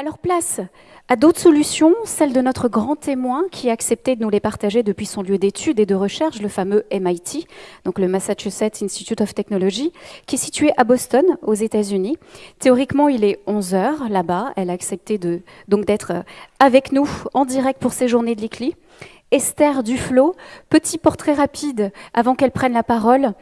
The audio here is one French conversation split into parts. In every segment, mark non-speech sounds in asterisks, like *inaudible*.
Alors place à d'autres solutions, celle de notre grand témoin qui a accepté de nous les partager depuis son lieu d'études et de recherche, le fameux MIT, donc le Massachusetts Institute of Technology, qui est situé à Boston, aux États-Unis. Théoriquement, il est 11 heures là-bas. Elle a accepté donc d'être avec nous en direct pour ces journées de l'ICLI. Esther Duflo, petit portrait rapide avant qu'elle prenne la parole.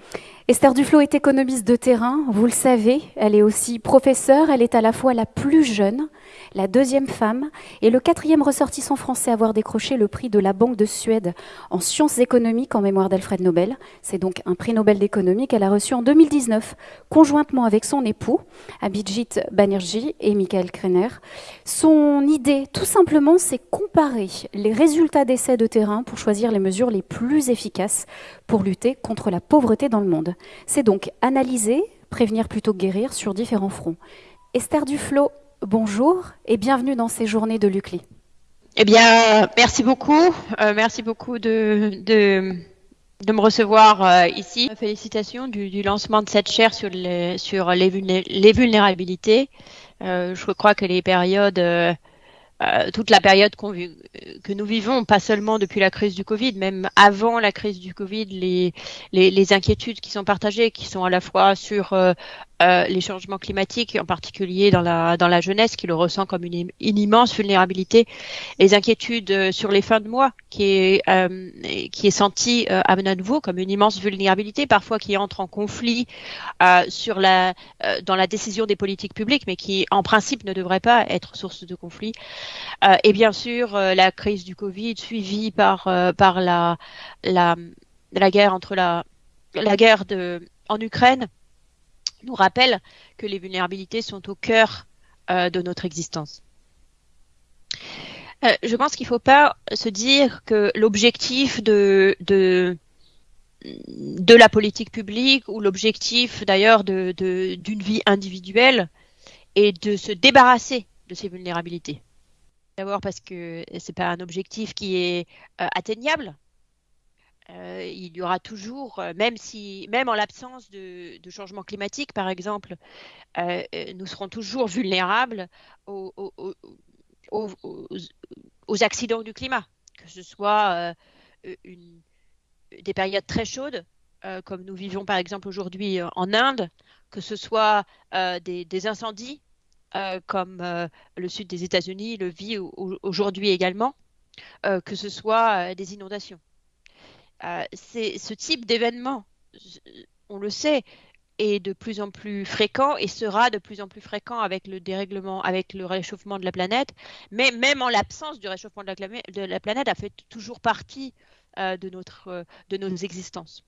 Esther Duflo est économiste de terrain, vous le savez, elle est aussi professeure, elle est à la fois la plus jeune, la deuxième femme et le quatrième ressortissant français à avoir décroché le prix de la Banque de Suède en sciences économiques en mémoire d'Alfred Nobel. C'est donc un prix Nobel d'économie qu'elle a reçu en 2019, conjointement avec son époux, Abhijit Banerjee et Michael Krenner. Son idée, tout simplement, c'est comparer les résultats d'essais de terrain pour choisir les mesures les plus efficaces pour lutter contre la pauvreté dans le monde. C'est donc analyser, prévenir plutôt que guérir sur différents fronts. Esther Duflo, bonjour et bienvenue dans ces journées de l'UCLI. Eh bien, merci beaucoup. Euh, merci beaucoup de, de, me recevoir euh, ici. Félicitations du, lancement de cette chaire sur les, sur les, vulnérabilités. Euh, je crois que les périodes euh, toute la période que nous vivons, pas seulement depuis la crise du Covid, même avant la crise du Covid, les, les, les inquiétudes qui sont partagées, qui sont à la fois sur euh, euh, les changements climatiques, en particulier dans la, dans la jeunesse, qui le ressent comme une, immense vulnérabilité, les inquiétudes euh, sur les fins de mois, qui est, euh, qui est senti euh, à nouveau comme une immense vulnérabilité, parfois qui entre en conflit sur la, dans la décision des politiques publiques, mais qui en principe ne devrait pas être source de conflit. et bien sûr, la crise du Covid, suivie par, par la, la, la guerre entre la, la guerre de, en Ukraine, nous rappelle que les vulnérabilités sont au cœur euh, de notre existence. Euh, je pense qu'il ne faut pas se dire que l'objectif de, la politique publique ou l'objectif d'ailleurs d'une vie individuelle est de se débarrasser de ces vulnérabilités. D'abord parce que ce n'est pas un objectif qui est euh, atteignable, euh, il y aura toujours, euh, même si, même en l'absence de, changement climatique, par exemple, euh, nous serons toujours vulnérables aux, accidents du climat, que ce soit des périodes très chaudes, comme nous vivons par exemple aujourd'hui en Inde, que ce soit des, incendies, comme le sud des États-Unis le vit aujourd'hui également, que ce soit des inondations. Euh, ce type d'événement, on le sait, est de plus en plus fréquent et sera de plus en plus fréquent avec le dérèglement, avec le réchauffement de la planète. Mais même en l'absence du réchauffement de la, de la, planète, a fait toujours partie euh, de, notre, euh, de nos existences.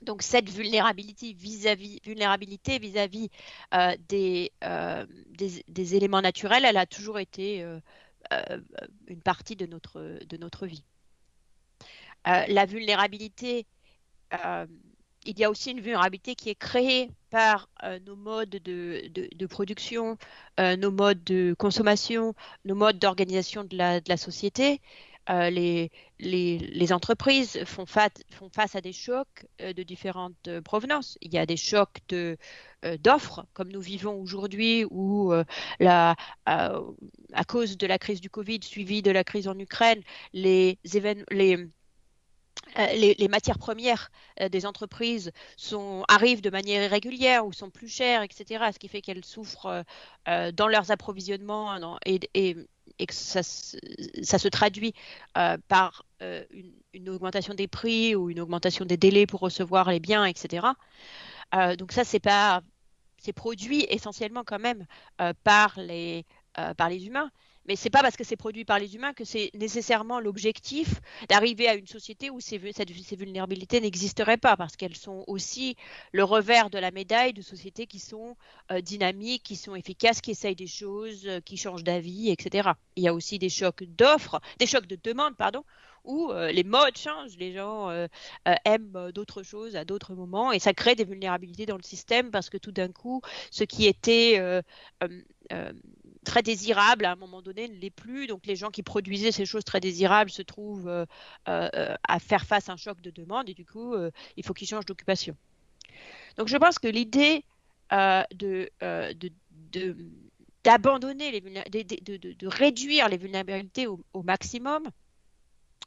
Donc cette vulnérabilité vis-à-vis vulnérabilité vis-à-vis des, des, des, éléments naturels, elle a toujours été une partie de notre, de notre vie. Euh, la vulnérabilité, euh, il y a aussi une vulnérabilité qui est créée par euh, nos modes de, production, nos modes de consommation, nos modes d'organisation de la, société. Les, entreprises font, face à des chocs de différentes provenances. Il y a des chocs d'offres, comme nous vivons aujourd'hui, où à cause de la crise du Covid suivie de la crise en Ukraine, les, euh, les, matières premières euh, des entreprises arrivent de manière irrégulière ou sont plus chères, etc., ce qui fait qu'elles souffrent euh, dans leurs approvisionnements et, que ça, se traduit par une, augmentation des prix ou une augmentation des délais pour recevoir les biens, etc. donc ça, c'est pas, c'est produit essentiellement quand même par les humains, mais c'est pas parce que c'est produit par les humains que c'est nécessairement l'objectif d'arriver à une société où ces, vulnérabilités n'existeraient pas, parce qu'elles sont aussi le revers de la médaille de sociétés qui sont euh, dynamiques, qui sont efficaces, qui essayent des choses, euh, qui changent d'avis, etc. Il y a aussi des chocs d'offres, des chocs de demande, pardon, où euh, les modes changent, les gens aiment d'autres choses à d'autres moments, et ça crée des vulnérabilités dans le système parce que tout d'un coup, ce qui était très désirable à un moment donné ne l'est plus. Donc les gens qui produisaient ces choses très désirables se trouvent euh, euh, à faire face à un choc de demande et du coup, euh, il faut qu'ils changent d'occupation. Donc je pense que l'idée de, de, d'abandonner, de, de, de, réduire les vulnérabilités au, maximum,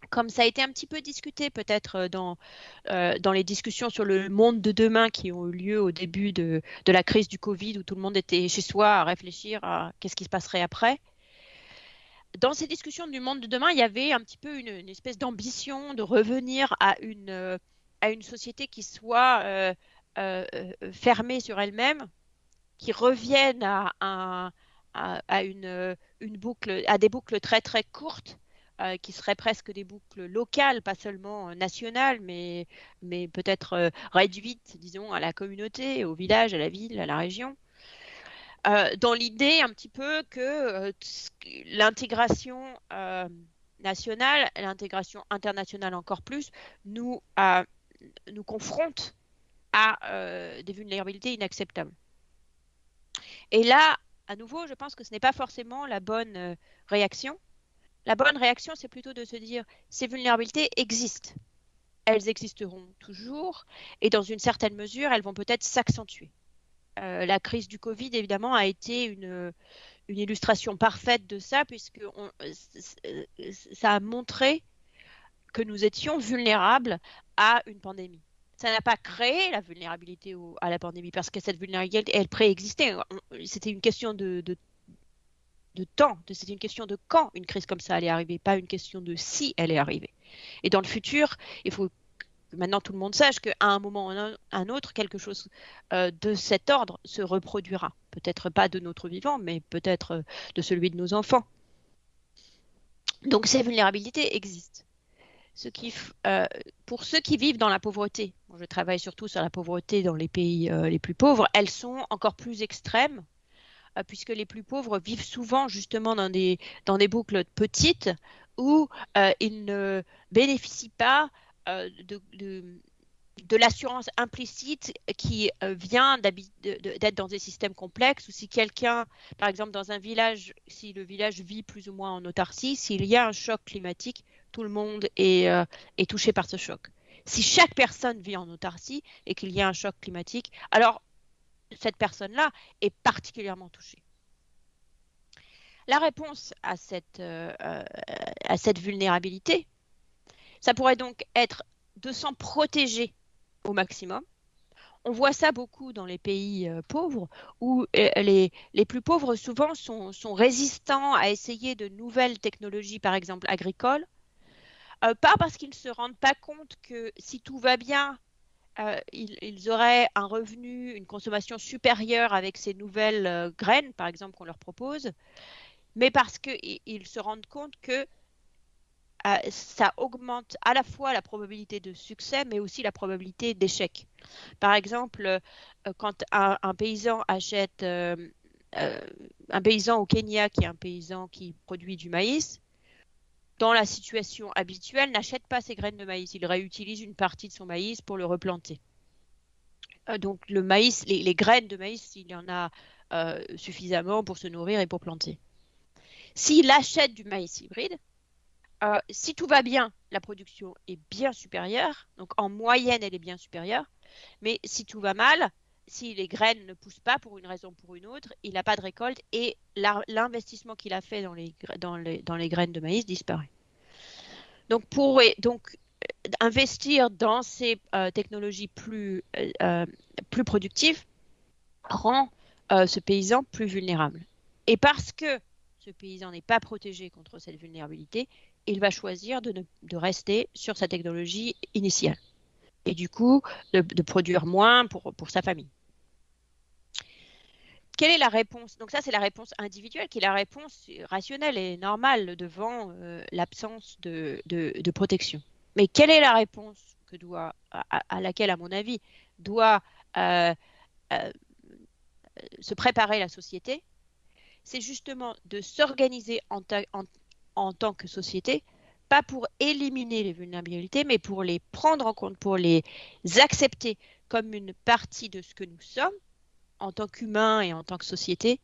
comme ça a été un petit peu discuté peut-être dans, euh, dans les discussions sur le monde de demain qui ont eu lieu au début de, la crise du Covid, où tout le monde était chez soi à réfléchir à qu'est-ce qui se passerait après. Dans ces discussions du monde de demain, il y avait un petit peu une, espèce d'ambition de revenir à une, euh, à une société qui soit euh, fermée sur elle-même, qui revienne à des boucles très très courtes, euh, qui seraient presque des boucles locales, pas seulement euh, nationales, mais, mais peut-être euh, réduites, disons, à la communauté, au village, à la ville, à la région. dans l'idée un petit peu que l'intégration nationale, l'intégration internationale encore plus, nous, nous confronte à des vulnérabilités inacceptables. Et là, à nouveau, je pense que ce n'est pas forcément la bonne réaction. La bonne réaction, c'est plutôt de se dire, ces vulnérabilités existent. Elles existeront toujours et dans une certaine mesure, elles vont peut-être s'accentuer. Euh, la crise du Covid, évidemment, a été une, illustration parfaite de ça, puisque euh, ça a montré que nous étions vulnérables à une pandémie ça n'a pas créé la vulnérabilité à la pandémie parce que cette vulnérabilité, elle préexistait. C'était une question de, de temps, c'était une question de quand une crise comme ça allait arriver, pas une question de si elle est arrivée. Et dans le futur, il faut que maintenant tout le monde sache qu'à un moment ou à un autre, quelque chose euh, de cet ordre se reproduira. Peut-être pas de notre vivant, mais peut-être euh, de celui de nos enfants. Donc ces vulnérabilités existent. Euh, pour ceux qui vivent dans la pauvreté, je travaille surtout sur la pauvreté dans les pays les plus pauvres, elles sont encore plus extrêmes, puisque les plus pauvres vivent souvent justement dans des, dans des boucles petites où ils ne bénéficient pas de, de l'assurance implicite qui vient d'être dans des systèmes complexes ou si quelqu'un, par exemple dans un village, si le village vit plus ou moins en autarcie, s'il y a un choc climatique, tout le monde euh, est, touché par ce choc. Si chaque personne vit en autarcie et qu'il y a un choc climatique, alors cette personne-là est particulièrement touchée. La réponse à cette, euh, euh, à cette vulnérabilité, ça pourrait donc être de s'en protéger au maximum. On voit ça beaucoup dans les pays pauvres, où les, les, plus pauvres souvent sont, résistants à essayer de nouvelles technologies, par exemple agricoles, euh, pas parce qu'ils ne se rendent pas compte que si tout va bien, euh, ils, auraient un revenu, une consommation supérieure avec ces nouvelles euh, graines, par exemple, qu'on leur propose, mais parce qu'ils se rendent compte que ça augmente à la fois la probabilité de succès, mais aussi la probabilité d'échec. Par exemple, quand un, un paysan achète, un paysan au Kenya qui est un paysan qui produit du maïs, dans la situation habituelle, n'achète pas ses graines de maïs. Il réutilise une partie de son maïs pour le replanter. Euh, donc le maïs, les, graines de maïs, il y en a euh, suffisamment pour se nourrir et pour planter. S'il achète du maïs hybride, euh, si tout va bien, la production est bien supérieure. Donc en moyenne, elle est bien supérieure. Mais si tout va mal, si les graines ne poussent pas pour une raison ou pour une autre, il n'a pas de récolte et l'investissement qu'il a fait dans les, graines de maïs disparaît. Donc, euh, investir dans ces euh, technologies plus, euh, plus productives rend ce paysan plus vulnérable. Et parce que ce paysan n'est pas protégé contre cette vulnérabilité, il va choisir de, rester sur sa technologie initiale et du coup de, produire moins pour, sa famille quelle est la réponse? Donc ça, c'est la réponse individuelle, qui est la réponse rationnelle et normale devant euh, l'absence de, protection. Mais quelle est la réponse à, laquelle, à mon avis, doit euh, euh, se préparer la société? C'est justement de s'organiser en tant que société, pas pour éliminer les vulnérabilités, mais pour les prendre en compte, pour les accepter comme une partie de ce que nous sommes en tant qu'humain et en tant que société,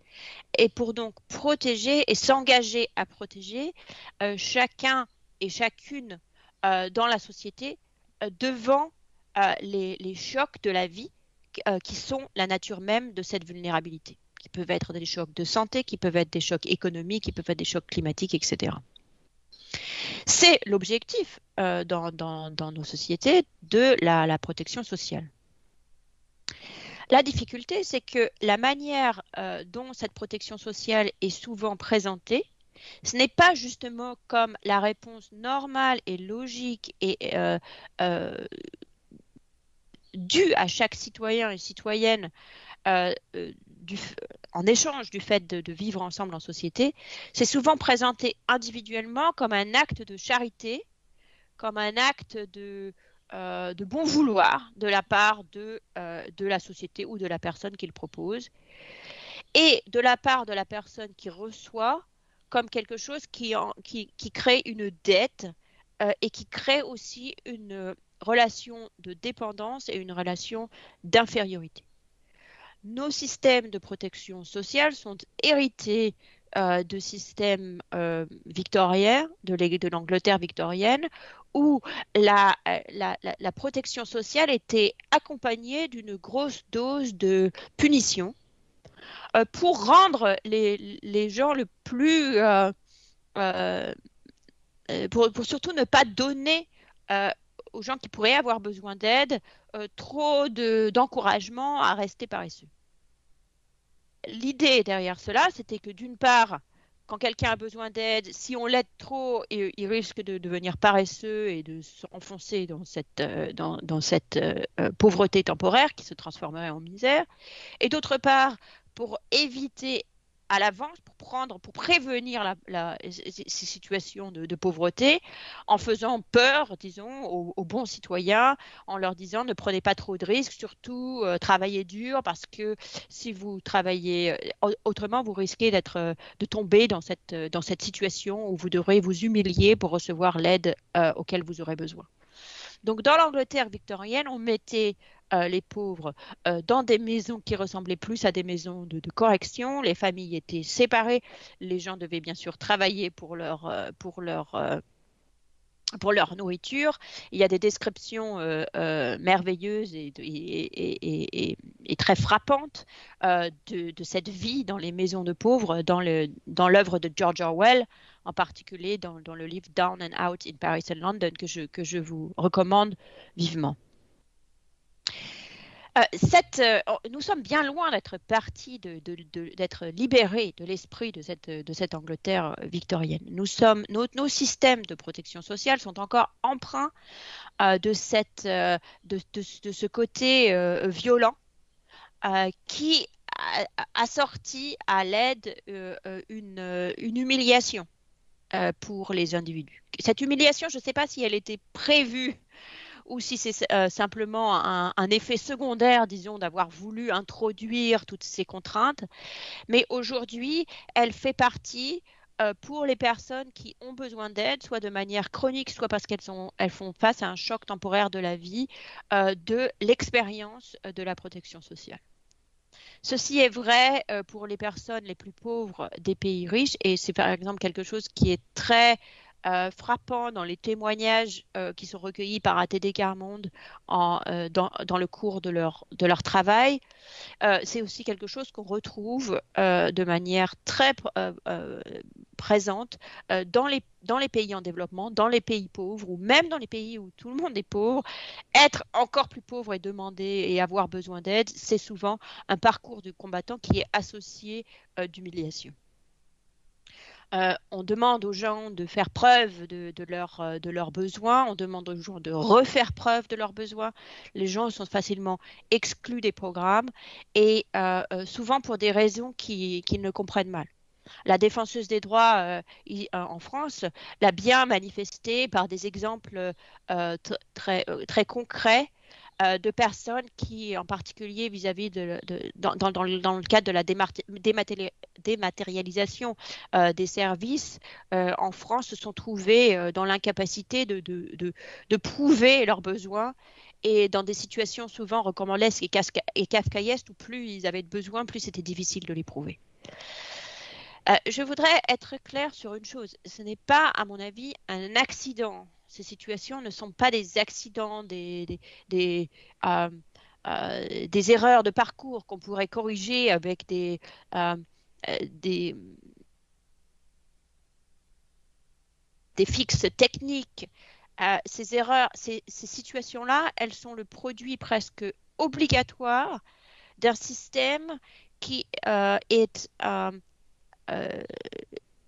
et pour donc protéger et s'engager à protéger euh, chacun et chacune euh, dans la société euh, devant les, chocs de la vie qui sont la nature même de cette vulnérabilité, qui peuvent être des chocs de santé, qui peuvent être des chocs économiques, qui peuvent être des chocs climatiques, etc. C'est l'objectif dans, nos sociétés de la, protection sociale. La difficulté, c'est que la manière euh, dont cette protection sociale est souvent présentée, ce n'est pas justement comme la réponse normale et logique et euh, due à chaque citoyen et citoyenne en échange du fait de, vivre ensemble en société, c'est souvent présenté individuellement comme un acte de charité, comme un acte de, euh, bon vouloir de la part euh, de, la société ou de la personne qui le propose, et de la part de la personne qui reçoit comme quelque chose qui, crée une dette euh, et qui crée aussi une relation de dépendance et une relation d'infériorité. Nos systèmes de protection sociale sont hérités euh, de systèmes euh, victoriens, de l'Angleterre victorienne, où la, la, protection sociale était accompagnée d'une grosse dose de punition euh, pour rendre les, gens le plus... Pour, surtout ne pas donner aux gens qui pourraient avoir besoin d'aide euh, trop d'encouragement à rester paresseux. L'idée derrière cela, c'était que d'une part, quand quelqu'un a besoin d'aide, si on l'aide trop, il, risque de devenir paresseux et de s'enfoncer dans cette, euh, dans, cette euh, pauvreté temporaire qui se transformerait en misère. Et d'autre part, pour éviter à l'avance pour prendre, pour prévenir ces situations de, pauvreté, en faisant peur, disons, aux, bons citoyens, en leur disant ne prenez pas trop de risques, surtout euh, travaillez dur, parce que si vous travaillez euh, autrement, vous risquez d'être, euh, de tomber dans cette, dans cette situation où vous devrez vous humilier pour recevoir l'aide auquel vous aurez besoin. Donc dans l'Angleterre victorienne, on mettait euh, les pauvres euh, dans des maisons qui ressemblaient plus à des maisons de, correction. Les familles étaient séparées. Les gens devaient bien sûr travailler pour leur, euh, pour leur pour leur nourriture. Il y a des descriptions merveilleuses et, et, très frappantes de, de, cette vie dans les maisons de pauvres, dans l'œuvre dans de George Orwell, en particulier dans, dans, le livre Down and Out in Paris and London, que je, que je vous recommande vivement. Euh, euh, oh, nous sommes bien loin d'être partis, d'être libérés de l'esprit de cette, de cette Angleterre euh, victorienne. Nous sommes, nos, systèmes de protection sociale sont encore empreints de, ce côté violent qui a, sorti à l'aide une, humiliation pour les individus. Cette humiliation, je ne sais pas si elle était prévue ou si c'est euh, simplement un, effet secondaire, disons, d'avoir voulu introduire toutes ces contraintes. Mais aujourd'hui, elle fait partie euh, pour les personnes qui ont besoin d'aide, soit de manière chronique, soit parce qu'elles elles font face à un choc temporaire de la vie, euh, de l'expérience de la protection sociale. Ceci est vrai pour les personnes les plus pauvres des pays riches et c'est par exemple quelque chose qui est très euh, frappant dans les témoignages euh, qui sont recueillis par ATD Carmonde euh, dans, le cours de leur, de leur travail. c'est aussi quelque chose qu'on retrouve de manière très présente dans, les, dans les pays en développement, dans les pays pauvres ou même dans les pays où tout le monde est pauvre. Être encore plus pauvre et demander et avoir besoin d'aide, c'est souvent un parcours du combattant qui est associé d'humiliation. Euh, on demande aux gens de faire preuve de, euh, de, leurs besoins, on demande aux gens de refaire preuve de leurs besoins. Les gens sont facilement exclus des programmes et euh, souvent pour des raisons qu'ils ne comprennent mal. La défenseuse des droits en France l'a bien manifesté par des exemples très concrets euh, de personnes qui, en particulier vis-à-vis de, dans, le cadre de la dématérialisation euh, des services euh, en France, se sont trouvées dans l'incapacité de, prouver leurs besoins et dans des situations souvent recommandesques et, kafkaïesques où plus ils avaient de besoins, plus c'était difficile de les prouver. je voudrais être clair sur une chose. Ce n'est pas, à mon avis, un accident ces situations ne sont pas des accidents, des, des, euh, des erreurs de parcours qu'on pourrait corriger avec des, des, des fixes techniques. ces erreurs, ces, ces situations-là, elles sont le produit presque obligatoire d'un système qui est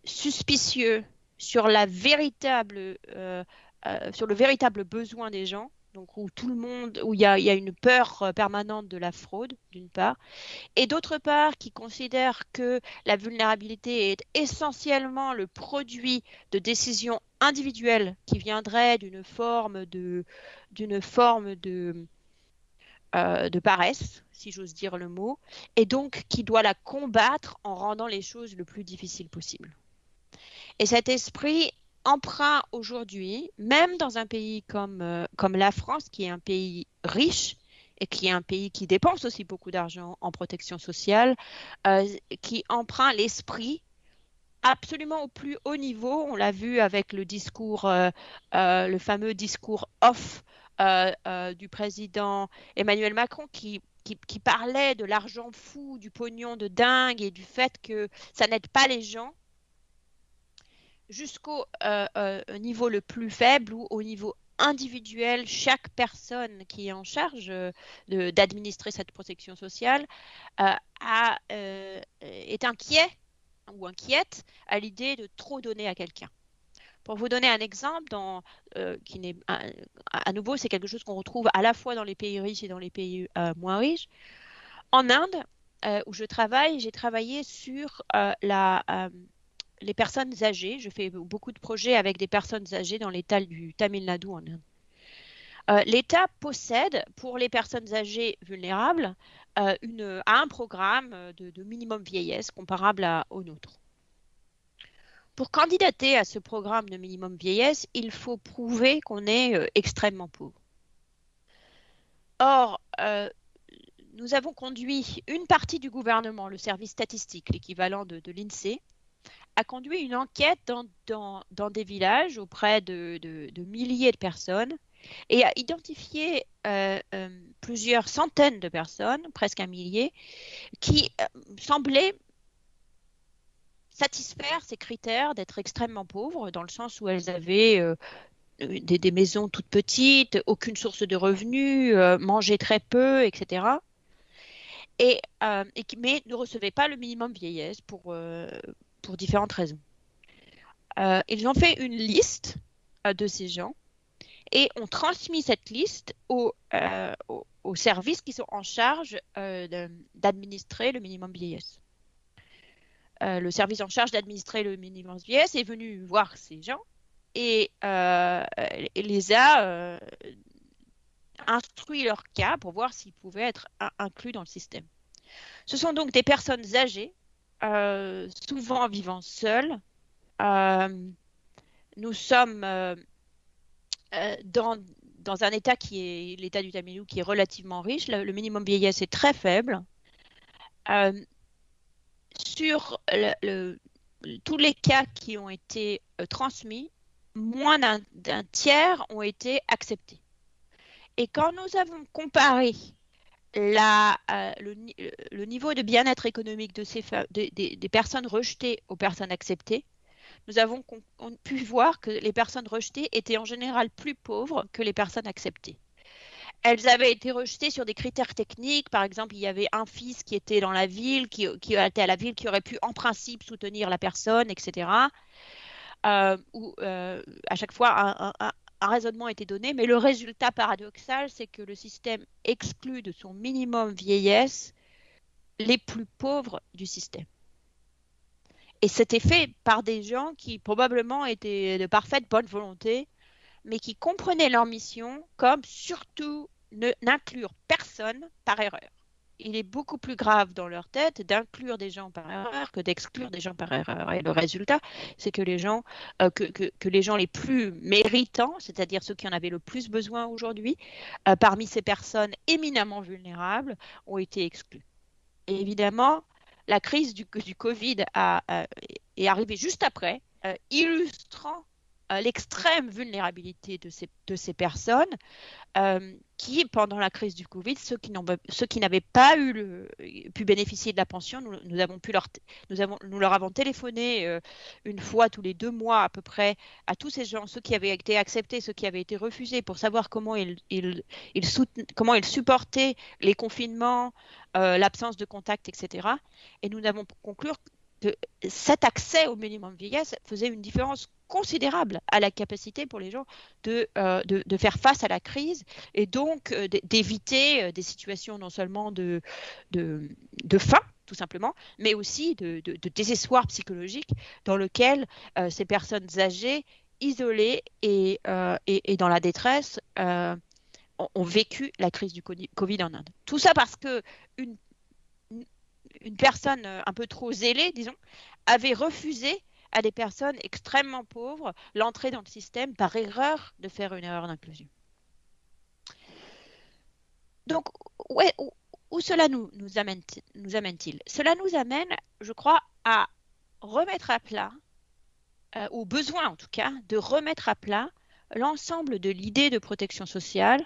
suspicieux sur la véritable, euh, euh, sur le véritable besoin des gens, donc où tout le monde, où il y a, une peur euh, permanente de la fraude, d'une part, et d'autre part, qui considère que la vulnérabilité est essentiellement le produit de décisions individuelles qui viendraient d'une forme de, d'une forme de, de paresse, si j'ose dire le mot, et donc qui doit la combattre en rendant les choses le plus difficile possible. Et cet esprit emprunt aujourd'hui, même dans un pays comme, euh, comme la France, qui est un pays riche et qui est un pays qui dépense aussi beaucoup d'argent en protection sociale, euh, qui emprunte l'esprit absolument au plus haut niveau. On l'a vu avec le discours, euh, le fameux discours off du président Emmanuel Macron qui, parlait de l'argent fou, du pognon de dingue et du fait que ça n'aide pas les gens jusqu'au euh, euh, niveau le plus faible ou au niveau individuel, chaque personne qui est en charge euh, d'administrer cette protection sociale est inquiet ou inquiète à l'idée de trop donner à quelqu'un. Pour vous donner un exemple, qui n'est à, nouveau, c'est quelque chose qu'on retrouve à la fois dans les pays riches et dans les pays moins riches. En Inde, où je travaille, j'ai travaillé sur la les personnes âgées. Je fais beaucoup de projets avec des personnes âgées dans l'État du Tamil Nadu en Inde. Euh, L'État possède pour les personnes âgées vulnérables euh, un programme de, minimum vieillesse comparable au nôtre. Pour candidater à ce programme de minimum vieillesse, il faut prouver qu'on est euh, extrêmement pauvre. Or, nous avons conduit une partie du gouvernement, le service statistique, l'équivalent de l'INSEE, a conduit une enquête dans, des villages auprès de, milliers de personnes et a identifié euh, euh, plusieurs centaines de personnes, presque un millier, qui euh, semblaient satisfaire ces critères d'être extrêmement pauvres, dans le sens où elles avaient des, maisons toutes petites, aucune source de revenus, mangeaient très peu, etc. Et, et, mais ne recevaient pas le minimum vieillesse pour, pour différentes raisons. Euh, ils ont fait une liste euh, de ces gens et ont transmis cette liste aux, euh, services qui sont en charge d'administrer le minimum vieillesse. le service en charge d'administrer le minimum vieillesse est venu voir ces gens et, les a instruit leur cas pour voir s'ils pouvaient être inclus dans le système. Ce sont donc des personnes âgées euh, souvent vivant seuls. Euh, nous sommes euh, dans, dans, un État qui est l'État du Tamilou qui est relativement riche. Le, minimum vieillesse est très faible. sur tous les cas qui ont été transmis, moins d'un tiers ont été acceptés. Et quand nous avons comparé euh, le, niveau de bien-être économique des personnes rejetées aux personnes acceptées, nous avons pu voir que les personnes rejetées étaient en général plus pauvres que les personnes acceptées. Elles avaient été rejetées sur des critères techniques. Par exemple, il y avait un fils qui était dans la ville, qui, qui était à la ville, qui aurait pu en principe soutenir la personne, etc. Euh, ou euh, à chaque fois un, un raisonnement a été donné, mais le résultat paradoxal, c'est que le système exclut de son minimum vieillesse les plus pauvres du système. Et c'était fait par des gens qui probablement étaient de parfaite bonne volonté, mais qui comprenaient leur mission comme surtout n'inclure personne par erreur il est beaucoup plus grave dans leur tête d'inclure des gens par erreur que d'exclure des gens par erreur. Et le résultat, c'est que les gens, euh, que, les gens les plus méritants, c'est-à-dire ceux qui en avaient le plus besoin aujourd'hui, euh, parmi ces personnes éminemment vulnérables, ont été exclus. Et évidemment, la crise du, Covid a, est arrivée juste après, euh, illustrant l'extrême vulnérabilité de ces personnes pendant la crise du Covid, ceux qui, n'avaient pas pu bénéficier de la pension, nous, leur, avons, téléphoné euh, une fois tous les deux mois à peu près à tous ces gens, ceux qui avaient été acceptés, ceux qui avaient été refusés, pour savoir comment ils supportaient les confinements, euh, l'absence de contact, etc. Et nous avons conclu que cet accès au minimum vieillesse faisait une différence considérable à la capacité pour les gens de, euh, de, de faire face à la crise et donc euh, d'éviter euh, des situations non seulement de, de, de, faim, tout simplement, mais aussi de, désespoir psychologique dans lequel ces personnes âgées, isolées et, et, dans la détresse, ont vécu la crise du Covid en Inde. Tout ça parce que une, une personne un peu trop zélée, disons, avait refusé à des personnes extrêmement pauvres l'entrée dans le système par erreur de faire une erreur d'inclusion. Donc, où, cela nous, nous amène-t-il? Cela nous amène, je crois, à remettre à plat, euh, au besoin en tout cas, de remettre à plat l'ensemble de l'idée de protection sociale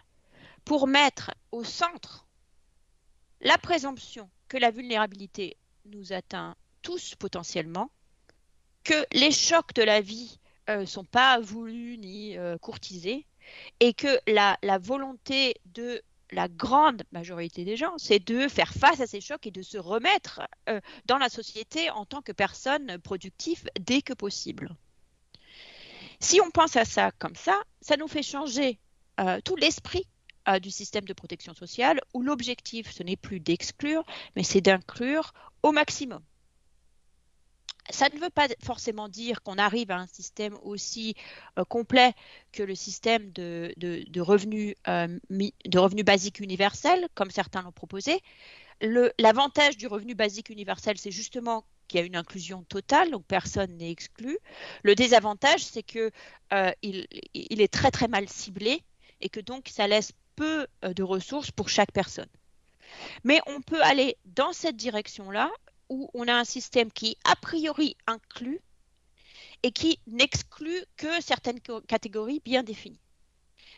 pour mettre au centre la présomption que la vulnérabilité nous atteint tous potentiellement que les chocs de la vie ne euh, sont pas voulus ni euh, courtisés et que la, volonté de la grande majorité des gens, c'est de faire face à ces chocs et de se remettre euh, dans la société en tant que personne productive dès que possible. Si on pense à ça comme ça, ça nous fait changer tout l'esprit du système de protection sociale où l'objectif, ce n'est plus d'exclure, mais c'est d'inclure au maximum ça ne veut pas forcément dire qu'on arrive à un système aussi euh, complet que le système de, de, revenus, euh, de revenus basiques universels, comme certains l'ont proposé. L'avantage du revenu basique universel, c'est justement qu'il y a une inclusion totale, donc personne n'est exclu. Le désavantage, c'est qu'il euh, il est très très mal ciblé et que donc ça laisse peu de ressources pour chaque personne. Mais on peut aller dans cette direction-là où on a un système qui, a priori, inclut et qui n'exclut que certaines catégories bien définies.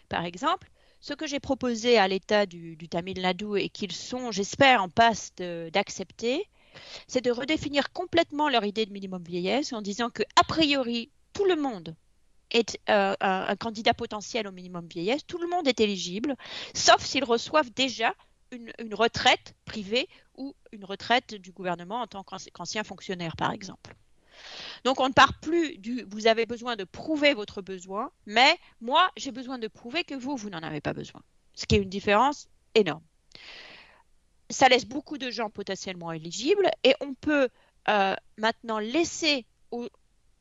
Par exemple, ce que j'ai proposé à l'État du, Tamil Nadu et qu'ils sont, j'espère, en passe d'accepter, c'est de redéfinir complètement leur idée de minimum vieillesse en disant que, a priori, tout le monde est euh, un, candidat potentiel au minimum vieillesse, tout le monde est éligible, sauf s'ils reçoivent déjà une, retraite privée ou une retraite du gouvernement en tant qu'ancien fonctionnaire, par exemple. Donc on ne part plus du vous avez besoin de prouver votre besoin, mais moi j'ai besoin de prouver que vous, vous n'en avez pas besoin. Ce qui est une différence énorme. Ça laisse beaucoup de gens potentiellement éligibles et on peut euh, maintenant laisser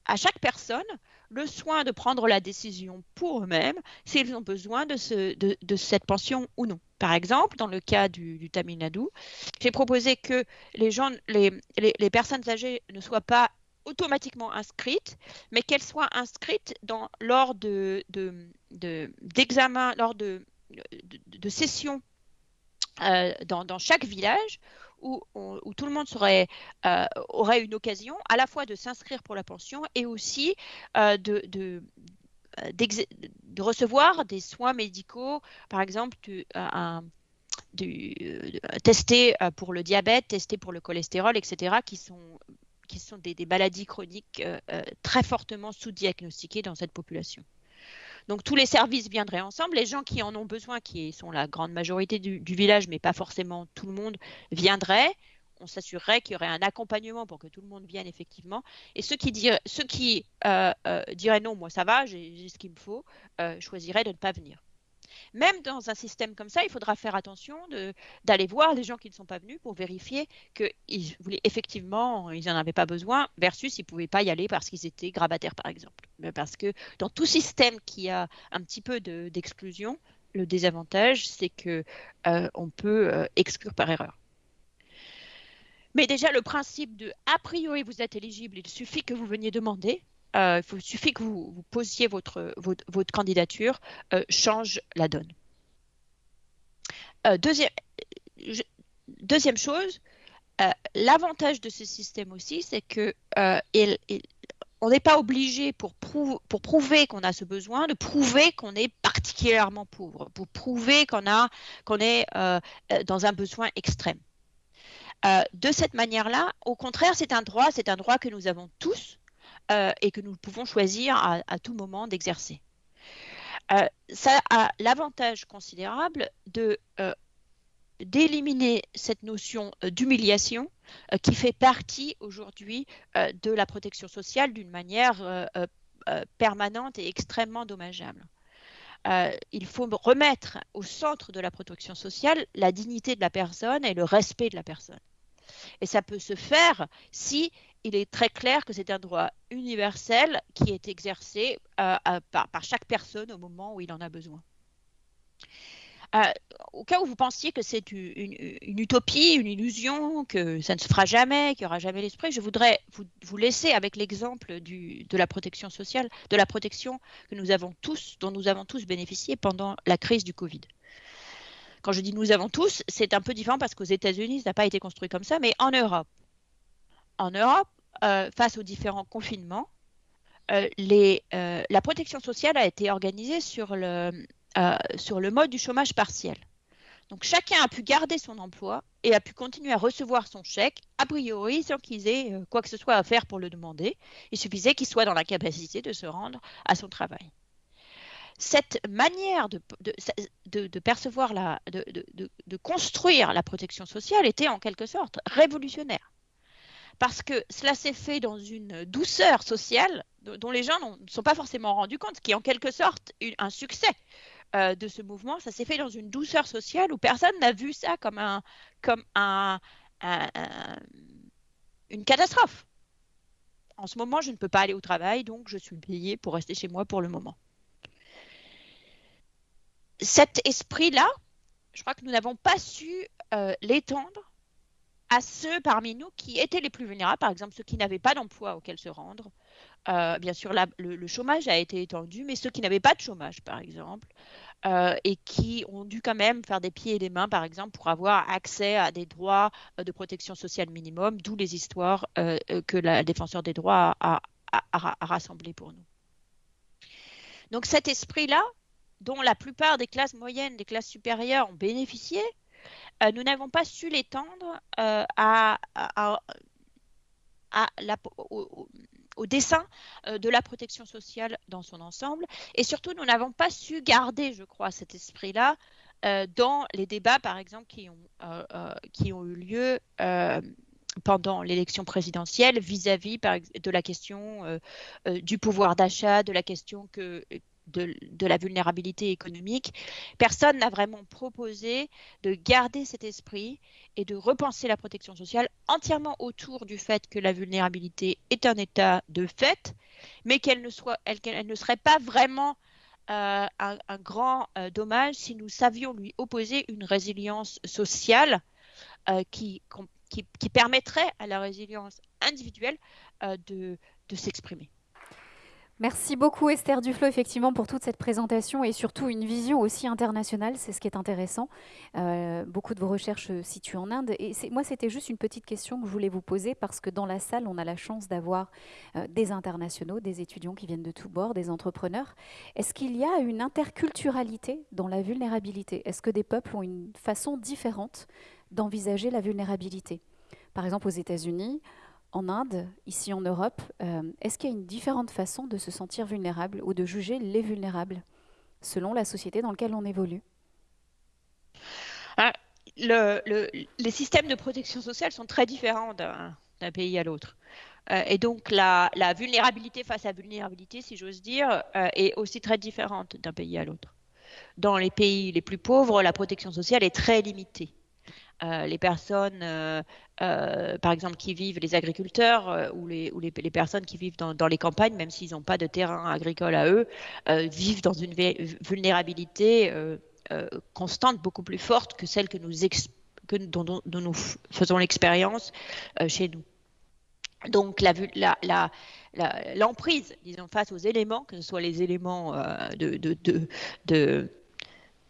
à chaque personne le soin de prendre la décision pour eux-mêmes s'ils ont besoin de, cette pension ou non. Par exemple, dans le cas du, Tamil Nadu, j'ai proposé que les, personnes âgées ne soient pas automatiquement inscrites, mais qu'elles soient inscrites lors de, d'examen, lors de, sessions euh, dans, chaque village où, tout le monde euh, aurait une occasion à la fois de s'inscrire pour la pension et aussi euh, de, de, recevoir des soins médicaux, par exemple un, testés pour le diabète, testés pour le cholestérol, etc., qui sont, qui sont des, maladies chroniques très fortement sous-diagnostiquées dans cette population. Donc tous les services viendraient ensemble. Les gens qui en ont besoin, qui sont la grande majorité du, village, mais pas forcément tout le monde, viendraient. On s'assurerait qu'il y aurait un accompagnement pour que tout le monde vienne effectivement. Et ceux qui, diraient, euh, euh, diraient non, moi ça va, j'ai ce qu'il me faut, euh, choisiraient de ne pas venir. Même dans un système comme ça, il faudra faire attention d'aller voir les gens qui ne sont pas venus pour vérifier qu'ils voulaient effectivement, ils n'en avaient pas besoin, versus ils ne pouvaient pas y aller parce qu'ils étaient grabataires, par exemple. Mais parce que dans tout système qui a un petit peu d'exclusion, le désavantage, c'est que euh, peut euh, exclure par erreur. Mais déjà, le principe de a priori vous êtes éligible, il suffit que vous veniez demander, euh, il suffit que vous, posiez votre, candidature, euh, change la donne. Euh, deuxième, chose, l'avantage de ce système aussi, c'est que on n'est pas obligé pour, prouver qu'on a ce besoin de prouver qu'on est particulièrement pauvres, pour prouver qu'on est dans un besoin extrême. de cette manière-là, au contraire, c'est un droit, c'est un droit que nous avons tous et que nous pouvons choisir à tout moment d'exercer. Euh, ça a l'avantage considérable euh, d'éliminer cette notion euh, d'humiliation qui fait partie aujourd'hui de la protection sociale d'une manière permanente et extrêmement dommageable. il faut remettre au centre de la protection sociale la dignité de la personne et le respect de la personne. Et ça peut se faire si il est très clair que c'est un droit universel qui est exercé euh, par, chaque personne au moment où il en a besoin. Euh, au cas où vous pensiez que c'est une, utopie, une illusion, que ça ne se fera jamais, qu'il n'y aura jamais l'esprit, je voudrais vous, laisser avec l'exemple de la protection sociale, de la protection que nous avons tous, dont nous avons tous bénéficié pendant la crise du Covid. Quand je dis nous avons tous, c'est un peu différent parce qu'aux États-Unis, ça n'a pas été construit comme ça, mais en Europe, en Europe, euh, face aux différents confinements, euh, euh, la protection sociale a été organisée sur le, mode du chômage partiel. Donc chacun a pu garder son emploi et a pu continuer à recevoir son chèque, a priori sans qu'ils aient quoi que ce soit à faire pour le demander. Il suffisait qu'il soit dans la capacité de se rendre à son travail. Cette manière de, percevoir, de, construire la protection sociale était en quelque sorte révolutionnaire parce que cela s'est fait dans une douceur sociale dont les gens ne sont pas forcément rendus compte, ce qui est en quelque sorte un succès euh, de ce mouvement. Ça s'est fait dans une douceur sociale où personne n'a vu ça comme, un, comme un, une catastrophe. En ce moment, je ne peux pas aller au travail, donc je suis payée pour rester chez moi pour le moment. Cet esprit-là, je crois que nous n'avons pas su euh, l'étendre à ceux parmi nous qui étaient les plus vulnérables, par exemple ceux qui n'avaient pas d'emploi auquel se rendre. Euh, bien sûr, le, chômage a été étendu, mais ceux qui n'avaient pas de chômage, par exemple, euh, et qui ont dû quand même faire des pieds et des mains, par exemple, pour avoir accès à des droits euh, de protection sociale minimum, d'où les histoires que la défenseur des droits a, a rassemblées pour nous. Donc cet esprit-là, dont la plupart des classes moyennes, des classes supérieures ont bénéficié, euh, nous n'avons pas su l'étendre euh, au, dessin euh, de la protection sociale dans son ensemble. Et surtout, nous n'avons pas su garder, je crois, cet esprit-là dans les débats, par exemple, qui ont, qui ont eu lieu pendant l'élection présidentielle vis-à-vis de la question du pouvoir d'achat, de la question que de, la vulnérabilité économique, personne n'a vraiment proposé de garder cet esprit et de repenser la protection sociale entièrement autour du fait que la vulnérabilité est un état de fait, mais qu'elle ne, serait pas vraiment euh, un, grand euh, dommage si nous savions lui opposer une résilience sociale euh, qui, permettrait à la résilience individuelle de s'exprimer. Merci beaucoup Esther Duflo effectivement pour toute cette présentation et surtout une vision aussi internationale, c'est ce qui est intéressant. Euh, beaucoup de vos recherches se situent en Inde et moi c'était juste une petite question que je voulais vous poser parce que dans la salle on a la chance d'avoir euh, des internationaux, des étudiants qui viennent de tous bords, des entrepreneurs. Est-ce qu'il y a une interculturalité dans la vulnérabilité? Est-ce que des peuples ont une façon différente d'envisager la vulnérabilité? Par exemple aux États-Unis, en Inde, ici en Europe, euh, est-ce qu'il y a une différente façon de se sentir vulnérable ou de juger les vulnérables selon la société dans laquelle on évolue? Ah, Les systèmes de protection sociale sont très différents d'un pays à l'autre. Euh, et donc la, vulnérabilité face à vulnérabilité, si j'ose dire, euh, est aussi très différente d'un pays à l'autre. Dans les pays les plus pauvres, la protection sociale est très limitée. Les personnes, euh, par exemple, qui vivent, les agriculteurs ou, les, ou les, personnes qui vivent dans, les campagnes, même s'ils n'ont pas de terrain agricole à eux, vivent dans une vulnérabilité constante beaucoup plus forte que celle que nous dont, nous faisons l'expérience chez nous. Donc l'emprise, disons, face aux éléments, que ce soit les éléments de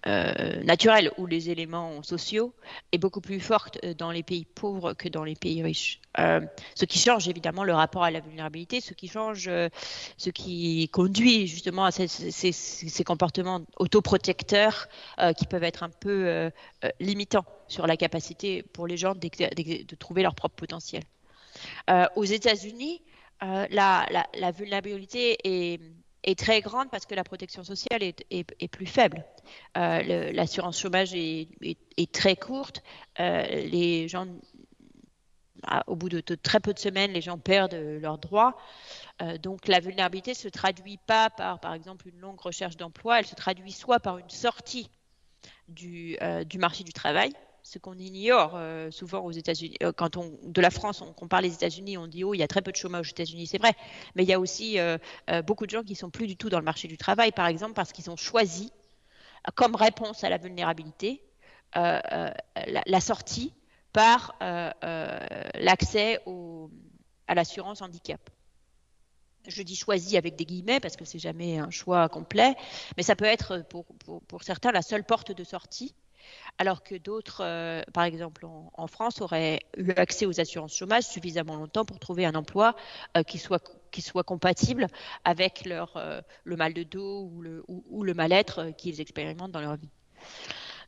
euh, naturelle ou les éléments sociaux est beaucoup plus forte euh, dans les pays pauvres que dans les pays riches. Euh, ce qui change évidemment le rapport à la vulnérabilité, ce qui change, ce qui conduit justement à ces, ces, comportements autoprotecteurs qui peuvent être un peu limitants sur la capacité pour les gens de, trouver leur propre potentiel. aux États-Unis, la, vulnérabilité est est très grande parce que la protection sociale est, plus faible. Euh, l'assurance chômage est, très courte. Euh, les gens, ah, au bout de, très peu de semaines, les gens perdent leurs droits. Euh, donc la vulnérabilité ne se traduit pas par, par exemple, une longue recherche d'emploi. Elle se traduit soit par une sortie du, du marché du travail, ce qu'on ignore euh, souvent aux États-Unis. Euh, quand on de la France, on compare les États-Unis, on dit oh il y a très peu de chômage aux États-Unis, c'est vrai, mais il y a aussi euh, beaucoup de gens qui sont plus du tout dans le marché du travail, par exemple parce qu'ils ont choisi comme réponse à la vulnérabilité la, sortie par l'accès à l'assurance handicap. Je dis choisi avec des guillemets parce que c'est jamais un choix complet, mais ça peut être pour, pour certains la seule porte de sortie alors que d'autres, euh, par exemple en, France, auraient eu accès aux assurances chômage suffisamment longtemps pour trouver un emploi euh, qui, soit, compatible avec leur, euh, le mal de dos ou le, ou, le mal-être qu'ils expérimentent dans leur vie.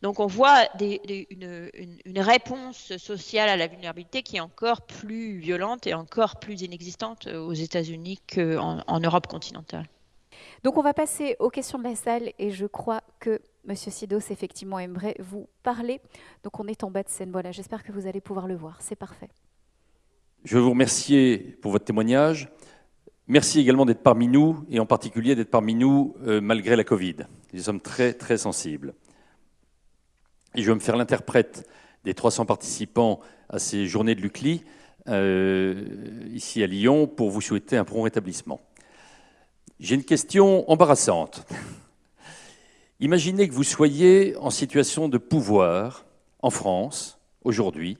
Donc on voit une, une, réponse sociale à la vulnérabilité qui est encore plus violente et encore plus inexistante aux États-Unis qu'en en Europe continentale. Donc on va passer aux questions de la salle et je crois que Monsieur Sidos effectivement aimerait vous parler. Donc on est en bas de scène. Voilà, j'espère que vous allez pouvoir le voir. C'est parfait. Je veux vous remercier pour votre témoignage. Merci également d'être parmi nous et en particulier d'être parmi nous euh, malgré la Covid. Nous sommes très très sensibles. Et je vais me faire l'interprète des 300 participants à ces journées de l'UCLI euh, ici à Lyon pour vous souhaiter un prompt rétablissement. J'ai une question embarrassante. Imaginez que vous soyez en situation de pouvoir en France, aujourd'hui,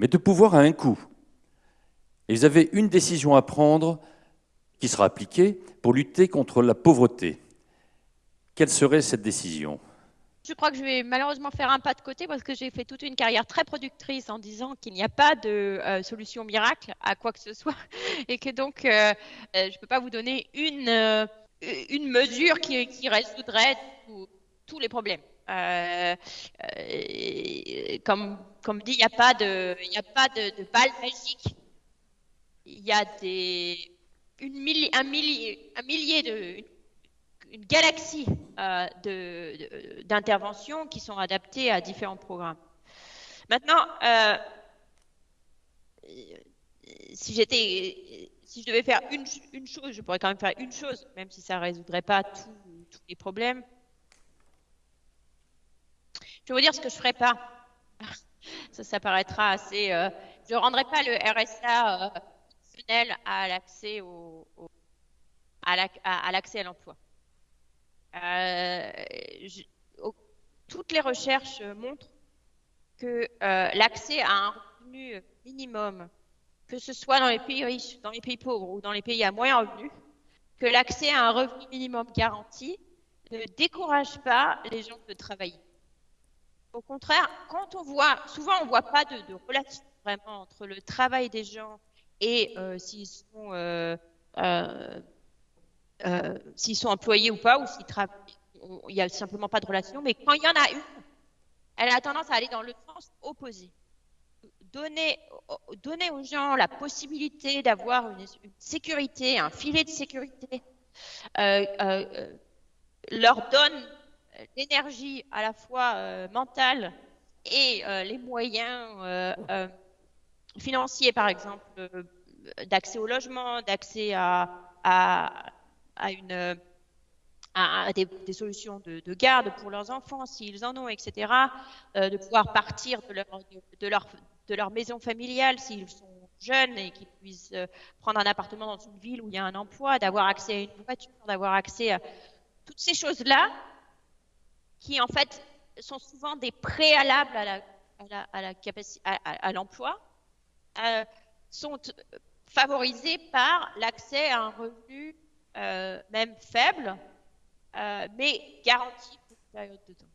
mais de pouvoir à un coût. Et vous avez une décision à prendre qui sera appliquée pour lutter contre la pauvreté. Quelle serait cette décision? Je crois que je vais malheureusement faire un pas de côté parce que j'ai fait toute une carrière très productrice en disant qu'il n'y a pas de euh, solution miracle à quoi que ce soit *laughs* et que donc euh, euh, je ne peux pas vous donner une, une mesure qui, qui résoudrait tous les problèmes. comme, comme dit, il n'y a pas de, balle magique. Il y a une un, millier, de, une galaxie euh, d'interventions qui sont adaptées à différents programmes. Maintenant, euh, si je devais faire une, une, chose, je pourrais quand même faire une chose, même si ça ne résoudrait pas tous les problèmes. Je vais vous dire ce que je ne ferais pas. *laughs* Ça, ça paraîtra assez. Euh, je ne rendrai pas le RSA euh, à l'accès au, à l'accès à l'emploi. Euh, toutes les recherches montrent que l'accès à un revenu minimum, que ce soit dans les pays riches, dans les pays pauvres ou dans les pays à moyen revenu, que l'accès à un revenu minimum garanti ne décourage pas les gens de travailler. Au contraire, quand on voit, souvent on ne voit pas de, relation vraiment entre le travail des gens et euh, s'ils sont euh, s'ils sont employés ou pas, ou s'ils travaillent. Il n'y a simplement pas de relation. Mais quand il y en a une, elle a tendance à aller dans le sens opposé. Donner, donner aux gens la possibilité d'avoir une, sécurité, un filet de sécurité, euh, euh, leur donne l'énergie à la fois mentale et les moyens financiers, par exemple, d'accès au logement, d'accès à, des, solutions de, garde pour leurs enfants, s'ils en ont, etc., euh, de pouvoir partir de leur, de, leur, maison familiale s'ils sont jeunes et qu'ils puissent euh, prendre un appartement dans une ville où il y a un emploi, d'avoir accès à une voiture, d'avoir accès à toutes ces choses-là qui, en fait, sont souvent des préalables à l'emploi, euh, sont favorisés par l'accès à un revenu euh, même faible, euh, mais garantie pour une période de temps.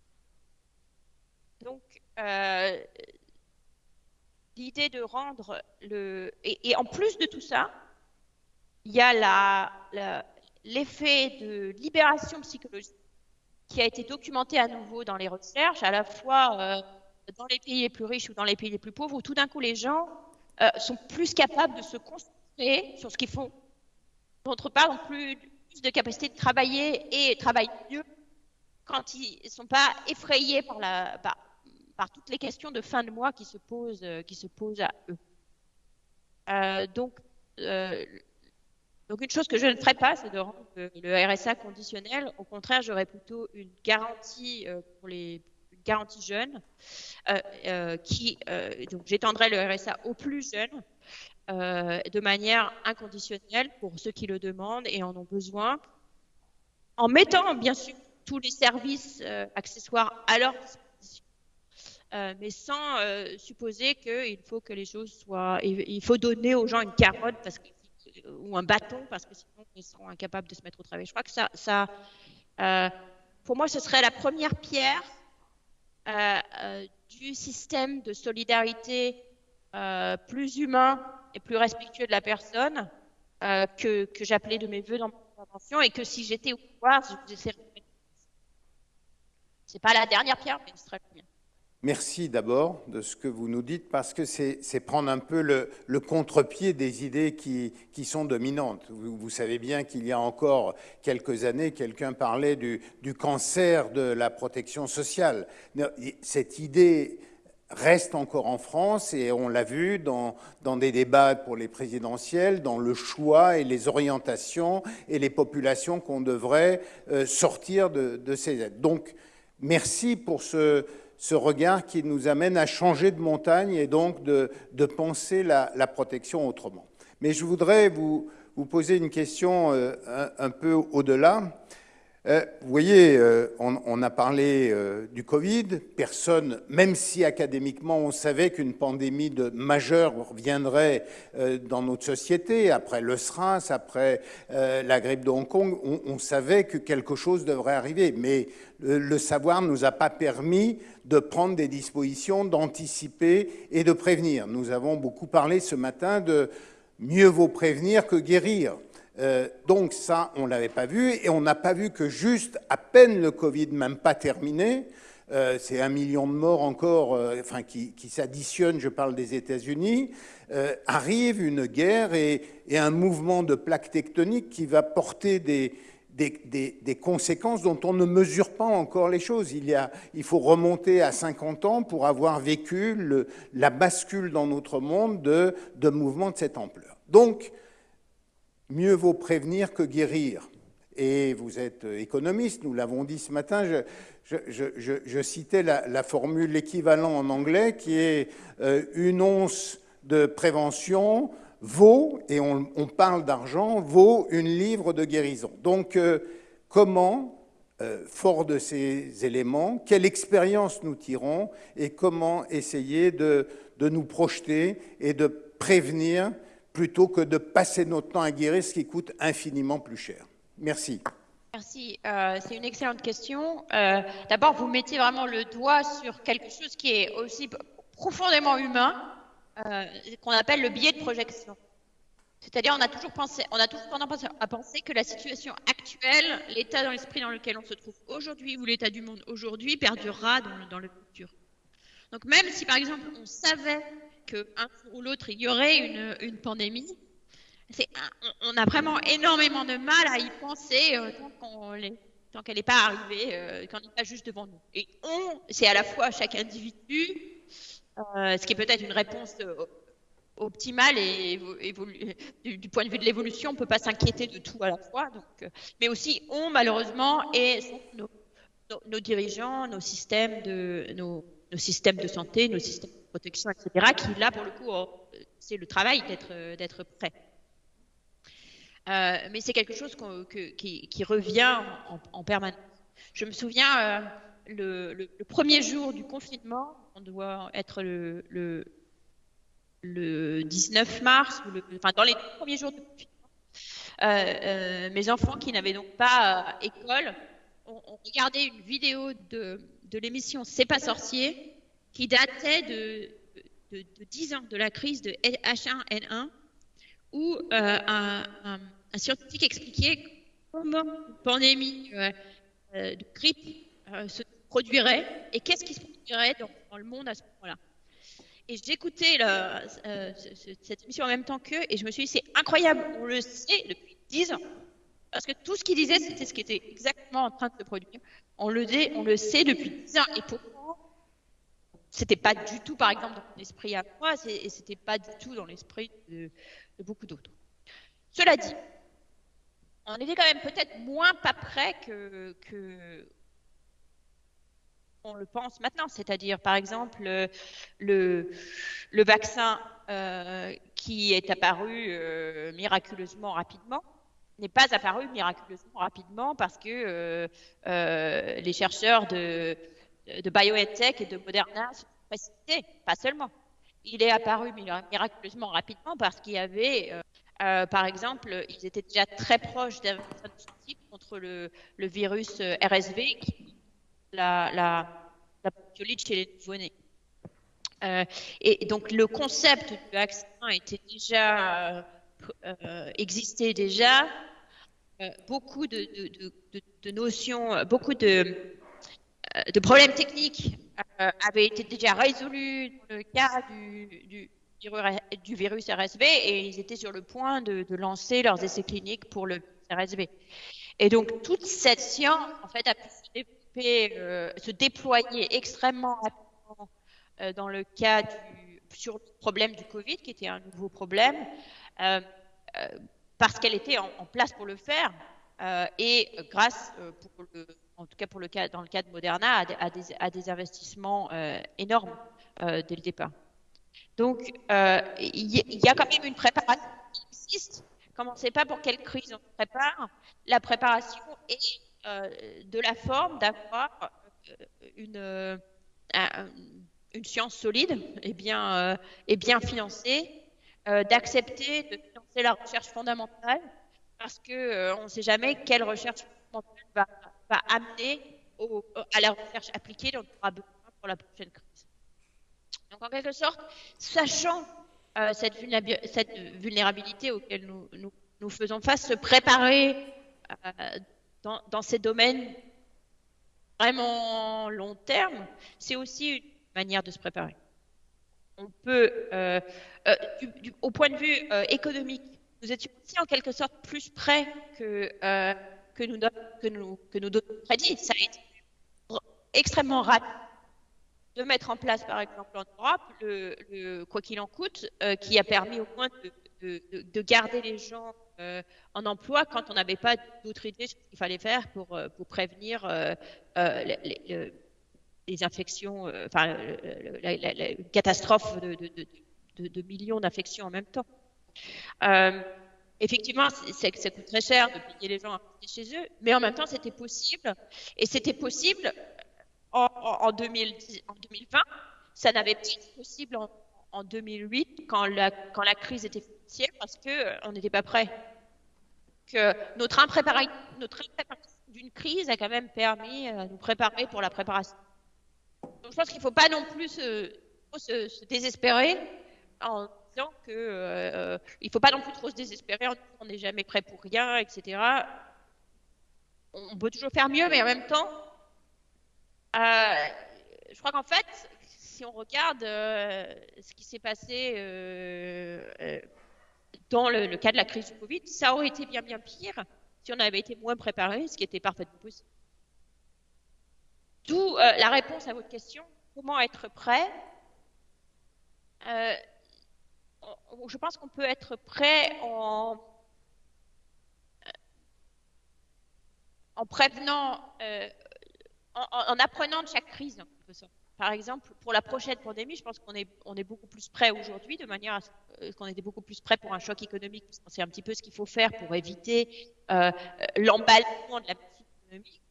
Donc, l'idée de rendre le... Et, en plus de tout ça, il y a l'effet de libération psychologique qui a été documenté à nouveau dans les recherches, à la fois euh, dans les pays les plus riches ou dans les pays les plus pauvres, où tout d'un coup les gens euh, sont plus capables de se concentrer sur ce qu'ils font. D'autre part, ont plus, plus de capacité de travailler et travaillent mieux quand ils ne sont pas effrayés par, toutes les questions de fin de mois qui se posent, euh, qui se posent à eux. donc, donc une chose que je ne ferai pas, c'est de rendre le RSA conditionnel. Au contraire, j'aurais plutôt une garantie euh, pour les garantie jeune, euh, euh, qui donc j'étendrai le RSA aux plus jeunes de manière inconditionnelle pour ceux qui le demandent et en ont besoin, en mettant bien sûr tous les services accessoires à leur disposition, mais sans supposer qu'il faut que les choses soient, il faut donner aux gens une carotte parce que ou un bâton parce que sinon ils seront incapables de se mettre au travail. Je crois que ça, ça euh, pour moi, ce serait la première pierre euh, euh, du système de solidarité plus humain et plus respectueux de la personne que, que j'appelais de mes voeux dans mon intervention et que si j'étais au pouvoir, je vous essaierais. C'est pas la dernière pierre, mais ce serait la première. Merci d'abord de ce que vous nous dites parce que c'est prendre un peu le, contre-pied des idées qui, qui sont dominantes. Vous, savez bien qu'il y a encore quelques années, quelqu'un parlait du, du, cancer de la protection sociale. Cette idée reste encore en France et on l'a vu dans, dans des débats pour les présidentielles, dans le choix et les orientations et les populations qu'on devrait euh, sortir de, de ces aides. Donc, merci pour ce ce regard qui nous amène à changer de montagne et donc de, penser la, protection autrement. Mais je voudrais vous, poser une question euh, un, peu au-delà. Euh, vous voyez, euh, on, a parlé du Covid. Personne, même si académiquement on savait qu'une pandémie de, majeure viendrait dans notre société, après le SRAS, après la grippe de Hong Kong, on, on, savait que quelque chose devrait arriver. Mais le savoir ne nous a pas permis de prendre des dispositions, d'anticiper et de prévenir. Nous avons beaucoup parlé ce matin de mieux vaut prévenir que guérir. Euh, donc ça, on ne l'avait pas vu, et on n'a pas vu que juste à peine le Covid, même pas terminé, euh, c'est un million de morts encore, euh, enfin qui, s'additionnent, je parle des États-Unis, arrive une guerre et, un mouvement de plaques tectoniques qui va porter des, conséquences dont on ne mesure pas encore les choses. Il, y a, il faut remonter à 50 ans pour avoir vécu la bascule dans notre monde de, de mouvements de cette ampleur. Donc, mieux vaut prévenir que guérir. Et vous êtes économiste, nous l'avons dit ce matin, je, citais la, formule, l'équivalent en anglais, qui est euh, une once de prévention vaut, et on, parle d'argent, vaut une livre de guérison. Donc, euh, comment, euh, fort de ces éléments, quelle expérience nous tirons et comment essayer de, nous projeter et de prévenir plutôt que de passer notre temps à guérir, ce qui coûte infiniment plus cher. Merci. Merci. Euh, c'est une excellente question. D'abord, vous mettez vraiment le doigt sur quelque chose qui est aussi profondément humain, euh, qu'on appelle le biais de projection. C'est-à-dire, on a toujours pensé, on a toujours tendance à penser que la situation actuelle, l'état dans l'esprit dans lequel on se trouve aujourd'hui ou l'état du monde aujourd'hui perdurera dans, le futur. Donc, même si par exemple on savait qu'un jour ou l'autre il y aurait une, pandémie, on, a vraiment énormément de mal à y penser euh, tant qu'elle n'est pas arrivée, euh, n'est pas juste devant nous. Et on, c'est à la fois chaque individu, euh, ce qui est peut-être une réponse optimale et du, point de vue de l'évolution, on ne peut pas s'inquiéter de tout à la fois. Euh, mais aussi, on malheureusement et nos, nos, dirigeants, nos systèmes de nos, systèmes de santé, nos systèmes protection, etc., qui là pour le coup, c'est le travail d'être d'être prêt. mais c'est quelque chose qui, revient en, permanence. Je me souviens le, le, premier jour du confinement, on doit être le, le, le 19 mars, dans les premiers jours du confinement, euh, euh, mes enfants qui n'avaient donc pas euh, école ont, regardé une vidéo de l'émission C'est pas sorcier, qui datait de, de, 10 ans de la crise de H1N1, où un, scientifique expliquait comment une pandémie de grippe se produirait et qu'est-ce qui se produirait dans, le monde à ce moment-là. Et j'écoutais euh, cette émission en même temps qu'eux et je me suis dit, c'est incroyable, on le sait depuis 10 ans. Parce que tout ce qu'ils disaient, c'était ce qui était exactement en train de se produire. On le, on le sait depuis 10 ans. Et pourtant, c'était pas du tout, par exemple, dans mon esprit à moi, et c'était pas du tout dans l'esprit de, beaucoup d'autres. Cela dit, on était quand même peut-être moins pas prêt que, on le pense maintenant, c'est-à-dire par exemple le, le vaccin euh, qui est apparu euh, miraculeusement rapidement n'est pas apparu miraculeusement rapidement parce que euh, les chercheurs de, de BioNTech et de Moderna se pas seulement. Il est apparu miraculeusement rapidement parce qu'il y avait, par exemple, ils étaient déjà très proches d'un contre le, virus RSV la, la, la chez les nouveau-nés. Euh, et donc le concept du vaccin était déjà euh, euh, existait déjà. beaucoup de, de, notions, beaucoup de, de problèmes techniques avaient été déjà résolus dans le cas du, virus RSV et ils étaient sur le point de, lancer leurs essais cliniques pour le RSV. Et donc toute cette science en a pu se euh, se déployer extrêmement rapidement euh, dans le cas du, sur le problème du Covid, qui était un nouveau problème, euh, parce qu'elle était en, place pour le faire et grâce, pour le, en tout cas pour le cas, dans le cas de Moderna, à, des, investissements énormes dès le départ. Donc, il y, a quand même une préparation qui existe. Comme on ne sait pas pour quelle crise on se prépare, la préparation est euh, de la forme d'avoir euh, une, euh, science solide et bien, financée, d'accepter de financer la recherche fondamentale parce qu'on on ne sait jamais quelle recherche amener à la recherche appliquée dont on aura besoin pour la prochaine crise. Donc en quelque sorte, sachant cette, cette, vulnérabilité auquel nous, faisons face, se préparer dans, ces domaines vraiment long terme, c'est aussi une manière de se préparer. On peut, euh, euh, au point de vue euh, économique, nous étions aussi en quelque sorte plus près que, que nous que nous que nous prédit. Ça a été extrêmement rapide de mettre en place, par exemple en Europe, le, quoi qu'il en coûte, qui a permis au moins de, de garder les gens euh, en emploi quand on n'avait pas d'autres idées sur ce qu'il fallait faire pour, euh, prévenir euh, les, infections, enfin, la, catastrophe de, millions d'infections en même temps. Effectivement, ça coûte très cher de payer les gens à rester chez eux, mais en même temps, c'était possible. Et c'était possible en, en, 2010, en 2020. Ça n'avait pas été possible en, en 2008 quand la, crise était financière parce qu'on euh, n'était pas prêt. Notre impréparation, d'une crise a quand même permis euh, de nous préparer pour la préparation. Donc je pense qu'il ne faut pas non plus se, se, désespérer en que euh, il faut pas non plus trop se désespérer qu'on n'est jamais prêt pour rien, etc. On peut toujours faire mieux, mais en même temps, je crois qu'en fait, si on regarde euh, ce qui s'est passé euh, euh, dans le, cas de la crise du Covid, ça aurait été bien bien pire si on avait été moins préparé, ce qui était parfaitement possible. D'où la réponse à votre question, comment être prêt Je pense qu'on peut être prêt en, en prévenant, en, apprenant de chaque crise. Par exemple, pour la prochaine pandémie, je pense qu'on est, beaucoup plus prêt aujourd'hui, de manière à ce euh, qu'on était beaucoup plus prêt pour un choc économique, parce qu'on sait un petit peu ce qu'il faut faire pour éviter euh, l'emballement de la économique.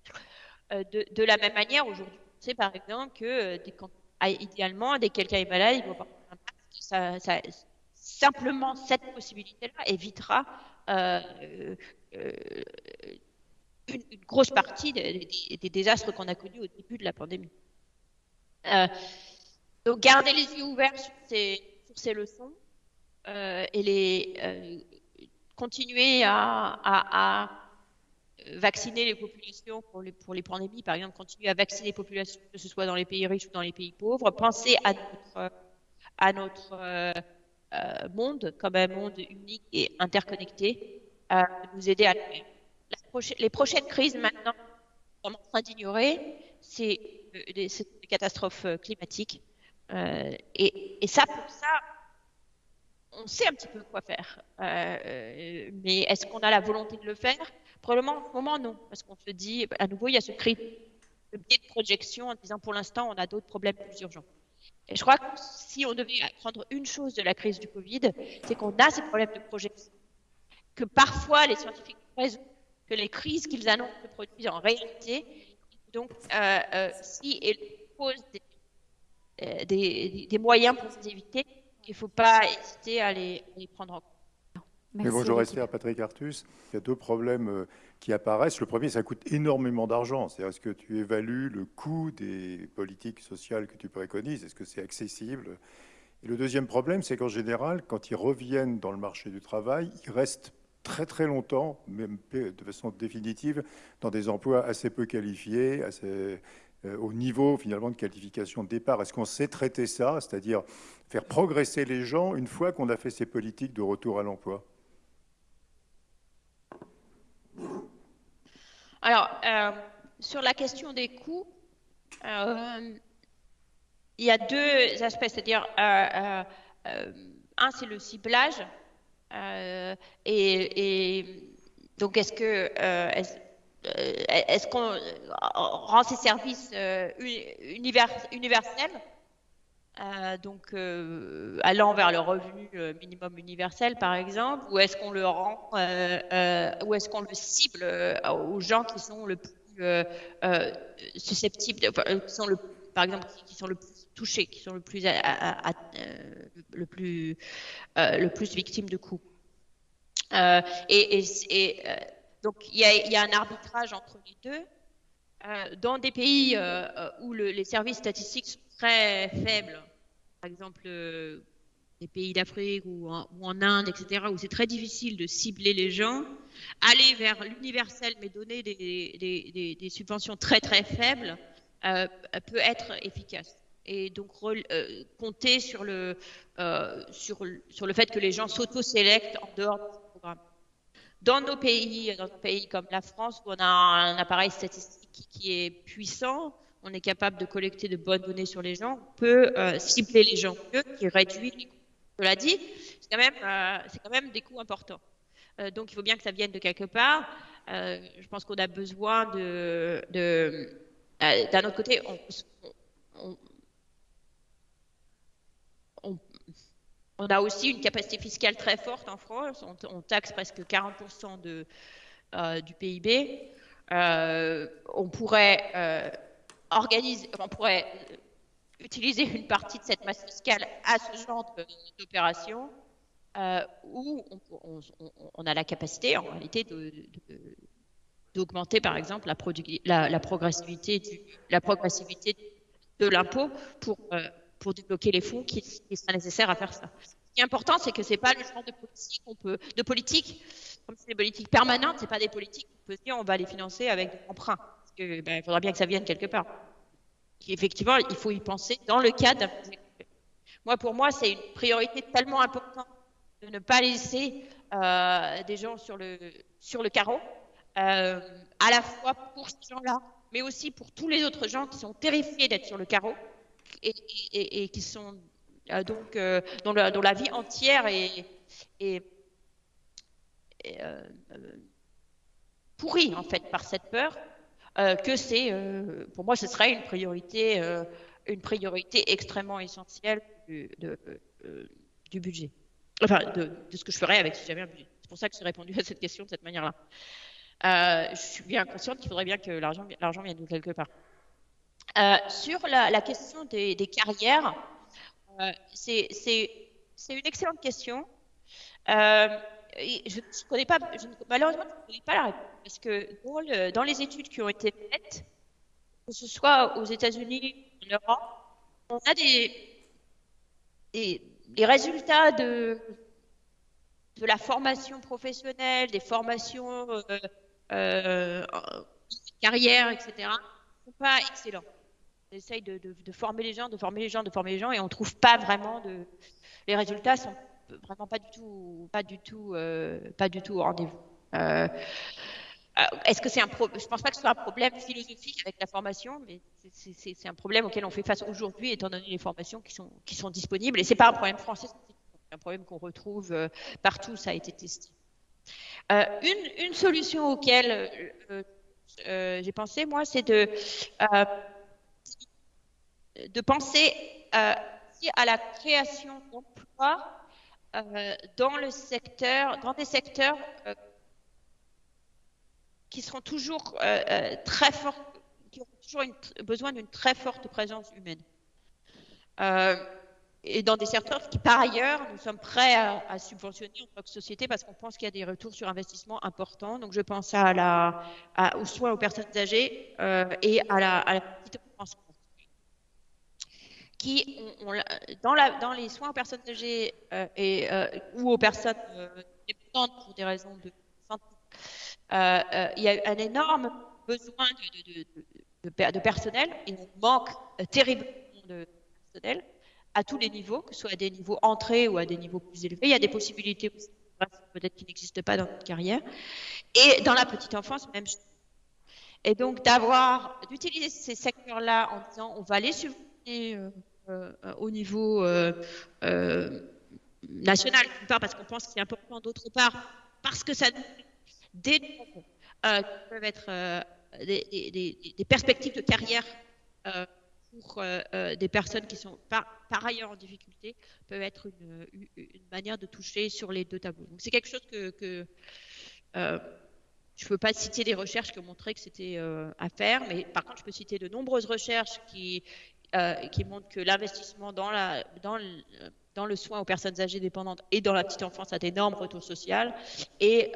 Euh, de, la même manière, aujourd'hui, on sait par exemple que euh, ah, idéalement, dès que quelqu'un est malade, il va avoir un impact. Ça, ça, simplement, cette possibilité-là évitera euh, une, une, grosse partie des, désastres qu'on a connus au début de la pandémie. donc garder les yeux ouverts sur ces, leçons et les continuer à, vacciner les populations pour les, pandémies, par exemple, continuer à vacciner les populations, que ce soit dans les pays riches ou dans les pays pauvres, penser à notre, euh, euh, monde comme un monde unique et interconnecté, euh, nous aider à les prochaines crises maintenant qu'on est en train d'ignorer, c'est des, des, catastrophes climatiques. Et, ça, pour ça, on sait un petit peu quoi faire. Euh, mais est-ce qu'on a la volonté de le faire? Probablement en ce moment, non. Parce qu'on se dit, à nouveau, il y a ce cri de biais de projection en disant pour l'instant, on a d'autres problèmes plus urgents. Et je crois que si on devait apprendre une chose de la crise du Covid, c'est qu'on a ces problèmes de projection. Que parfois, les scientifiques raison que les crises qu'ils annoncent se produisent en réalité. Donc, euh, euh, si elles posent des, des, des moyens pour les éviter, il ne faut pas hésiter à les, prendre en compte. Mais bonjour Esther, Patrick Artus. Il y a deux problèmes euh, qui apparaissent. Le premier, ça coûte énormément d'argent. C'est est-ce que tu évalues le coût des politiques sociales que tu préconises? Est-ce que c'est accessible? Et le deuxième problème, c'est qu'en général, quand ils reviennent dans le marché du travail, ils restent très très longtemps, même de façon définitive, dans des emplois assez peu qualifiés, euh, au niveau finalement de qualification de départ. Est-ce qu'on sait traiter ça, c'est-à-dire faire progresser les gens une fois qu'on a fait ces politiques de retour à l'emploi? Alors, euh, sur la question des coûts, euh, il y a deux aspects, c'est-à-dire, un, c'est le ciblage, et, donc est-ce que euh, est-ce qu'on rend ces services euh, universels? Euh, donc allant vers le revenu minimum universel par exemple, ou est-ce qu'on le rend, ou est-ce qu'on le cible aux gens qui sont le plus susceptibles, qui sont le, par exemple, qui sont le plus touchés, qui sont le plus, le plus, le victimes de coups. et, donc il y, a, un arbitrage entre les deux. Euh, dans des pays euh, euh, où les services statistiques très faibles, par exemple les pays d'Afrique ou, en Inde, etc., où c'est très difficile de cibler les gens, aller vers l'universel mais donner des, subventions très très faibles peut être efficace. Et donc compter sur le, sur, fait que les gens s'auto-sélectent en dehors du programme dans nos pays, dans un pays comme la France, où on a un appareil statistique qui est puissant, on est capable de collecter de bonnes données sur les gens, on peut euh, cibler les gens mieux, qui réduit les coûts. Cela dit, c'est quand, même, euh, quand même des coûts importants. Euh, donc il faut bien que ça vienne de quelque part. je pense qu'on a besoin de... D'un autre côté, on, a aussi une capacité fiscale très forte en France. On, taxe presque 40% de, euh, du PIB. On pourrait organiser, on pourrait utiliser une partie de cette masse fiscale à ce genre d'opération où on, a la capacité, en réalité, d'augmenter, par exemple, la, progressivité, de l'impôt pour pour débloquer les fonds qui, qui sera nécessaire à faire ça. Ce qui est important, c'est que c'est pas le genre de politique qu'on peut, de politique, comme c'est des politiques permanentes, c'est pas des politiques qu'on peut dire on va les financer avec des emprunts. Parce que, ben, il faudra bien que ça vienne quelque part. effectivement, il faut y penser dans le cadre Moi, pour moi, c'est une priorité tellement importante de ne pas laisser euh, des gens sur le, carreau, euh, à la fois pour ces gens-là, mais aussi pour tous les autres gens qui sont terrifiés d'être sur le carreau et, qui sont euh, donc dont, la, vie entière est, euh, pourrie en fait par cette peur, que c'est, pour moi, ce serait une priorité, une priorité extrêmement essentielle du, budget. Enfin, de, ce que je ferais avec si j'avais un budget. C'est pour ça que j'ai répondu *laughs* à cette question de cette manière-là. je suis bien consciente qu'il faudrait bien que l'argent vienne de quelque part. Euh, sur la, question des, carrières, euh, c'est une excellente question. Euh, je, ne connais pas, malheureusement, je ne connais pas la réponse parce que dans, les études qui ont été faites, que ce soit aux États-Unis, en Europe, on a des, résultats de, de la formation professionnelle, des formations euh, euh, carrière, etc., ne sont pas excellents. On essaye de, de, former les gens, de former les gens, de former les gens, et on ne trouve pas vraiment de. Les résultats sont vraiment pas du tout, pas du tout, euh, pas du tout au rendez-vous. Euh, est-ce que c'est un problème Je pense pas que ce soit un problème philosophique avec la formation, mais c'est un problème auquel on fait face aujourd'hui, étant donné les formations qui sont, disponibles. Et c'est pas un problème français, c'est un problème qu'on retrouve euh, partout. Ça a été testé. Euh, une, solution auquel j'ai pensé, moi, c'est de penser à la création d'emplois dans le dans des secteurs qui seront toujours euh, euh, très forts, qui auront toujours besoin d'une très forte présence humaine. Euh, et dans des secteurs qui, par ailleurs, nous sommes prêts à, subventionner en tant que société parce qu'on pense qu'il y a des retours sur investissement importants. Donc, je pense à la, aux soins aux personnes âgées et à la, à la petite enfance qui, dans, les soins aux personnes âgées et, ou aux personnes dépendantes pour des raisons de il y a un énorme besoin de, personnel et on manque euh, terriblement de personnel à tous les niveaux, que ce soit à des niveaux entrés ou à des niveaux plus élevés. Il y a des possibilités peut-être qui n'existent pas dans notre carrière. Et dans la petite enfance, même. Et donc d'avoir, d'utiliser ces secteurs-là en disant on va les subventionner au niveau national, d'une part parce qu'on pense que c'est important, d'autre part parce que ça nous des euh, peuvent être euh, des, perspectives de carrière euh, pour des personnes qui sont par, ailleurs en difficulté, peuvent être une, manière de toucher sur les deux tableaux. C'est quelque chose que, je ne peux pas citer des recherches qui ont montré que c'était à faire, mais par contre, je peux citer de nombreuses recherches qui, qui montrent que l'investissement dans, le, dans le soin aux personnes âgées dépendantes et dans la petite enfance a d'énormes retours sociaux. Et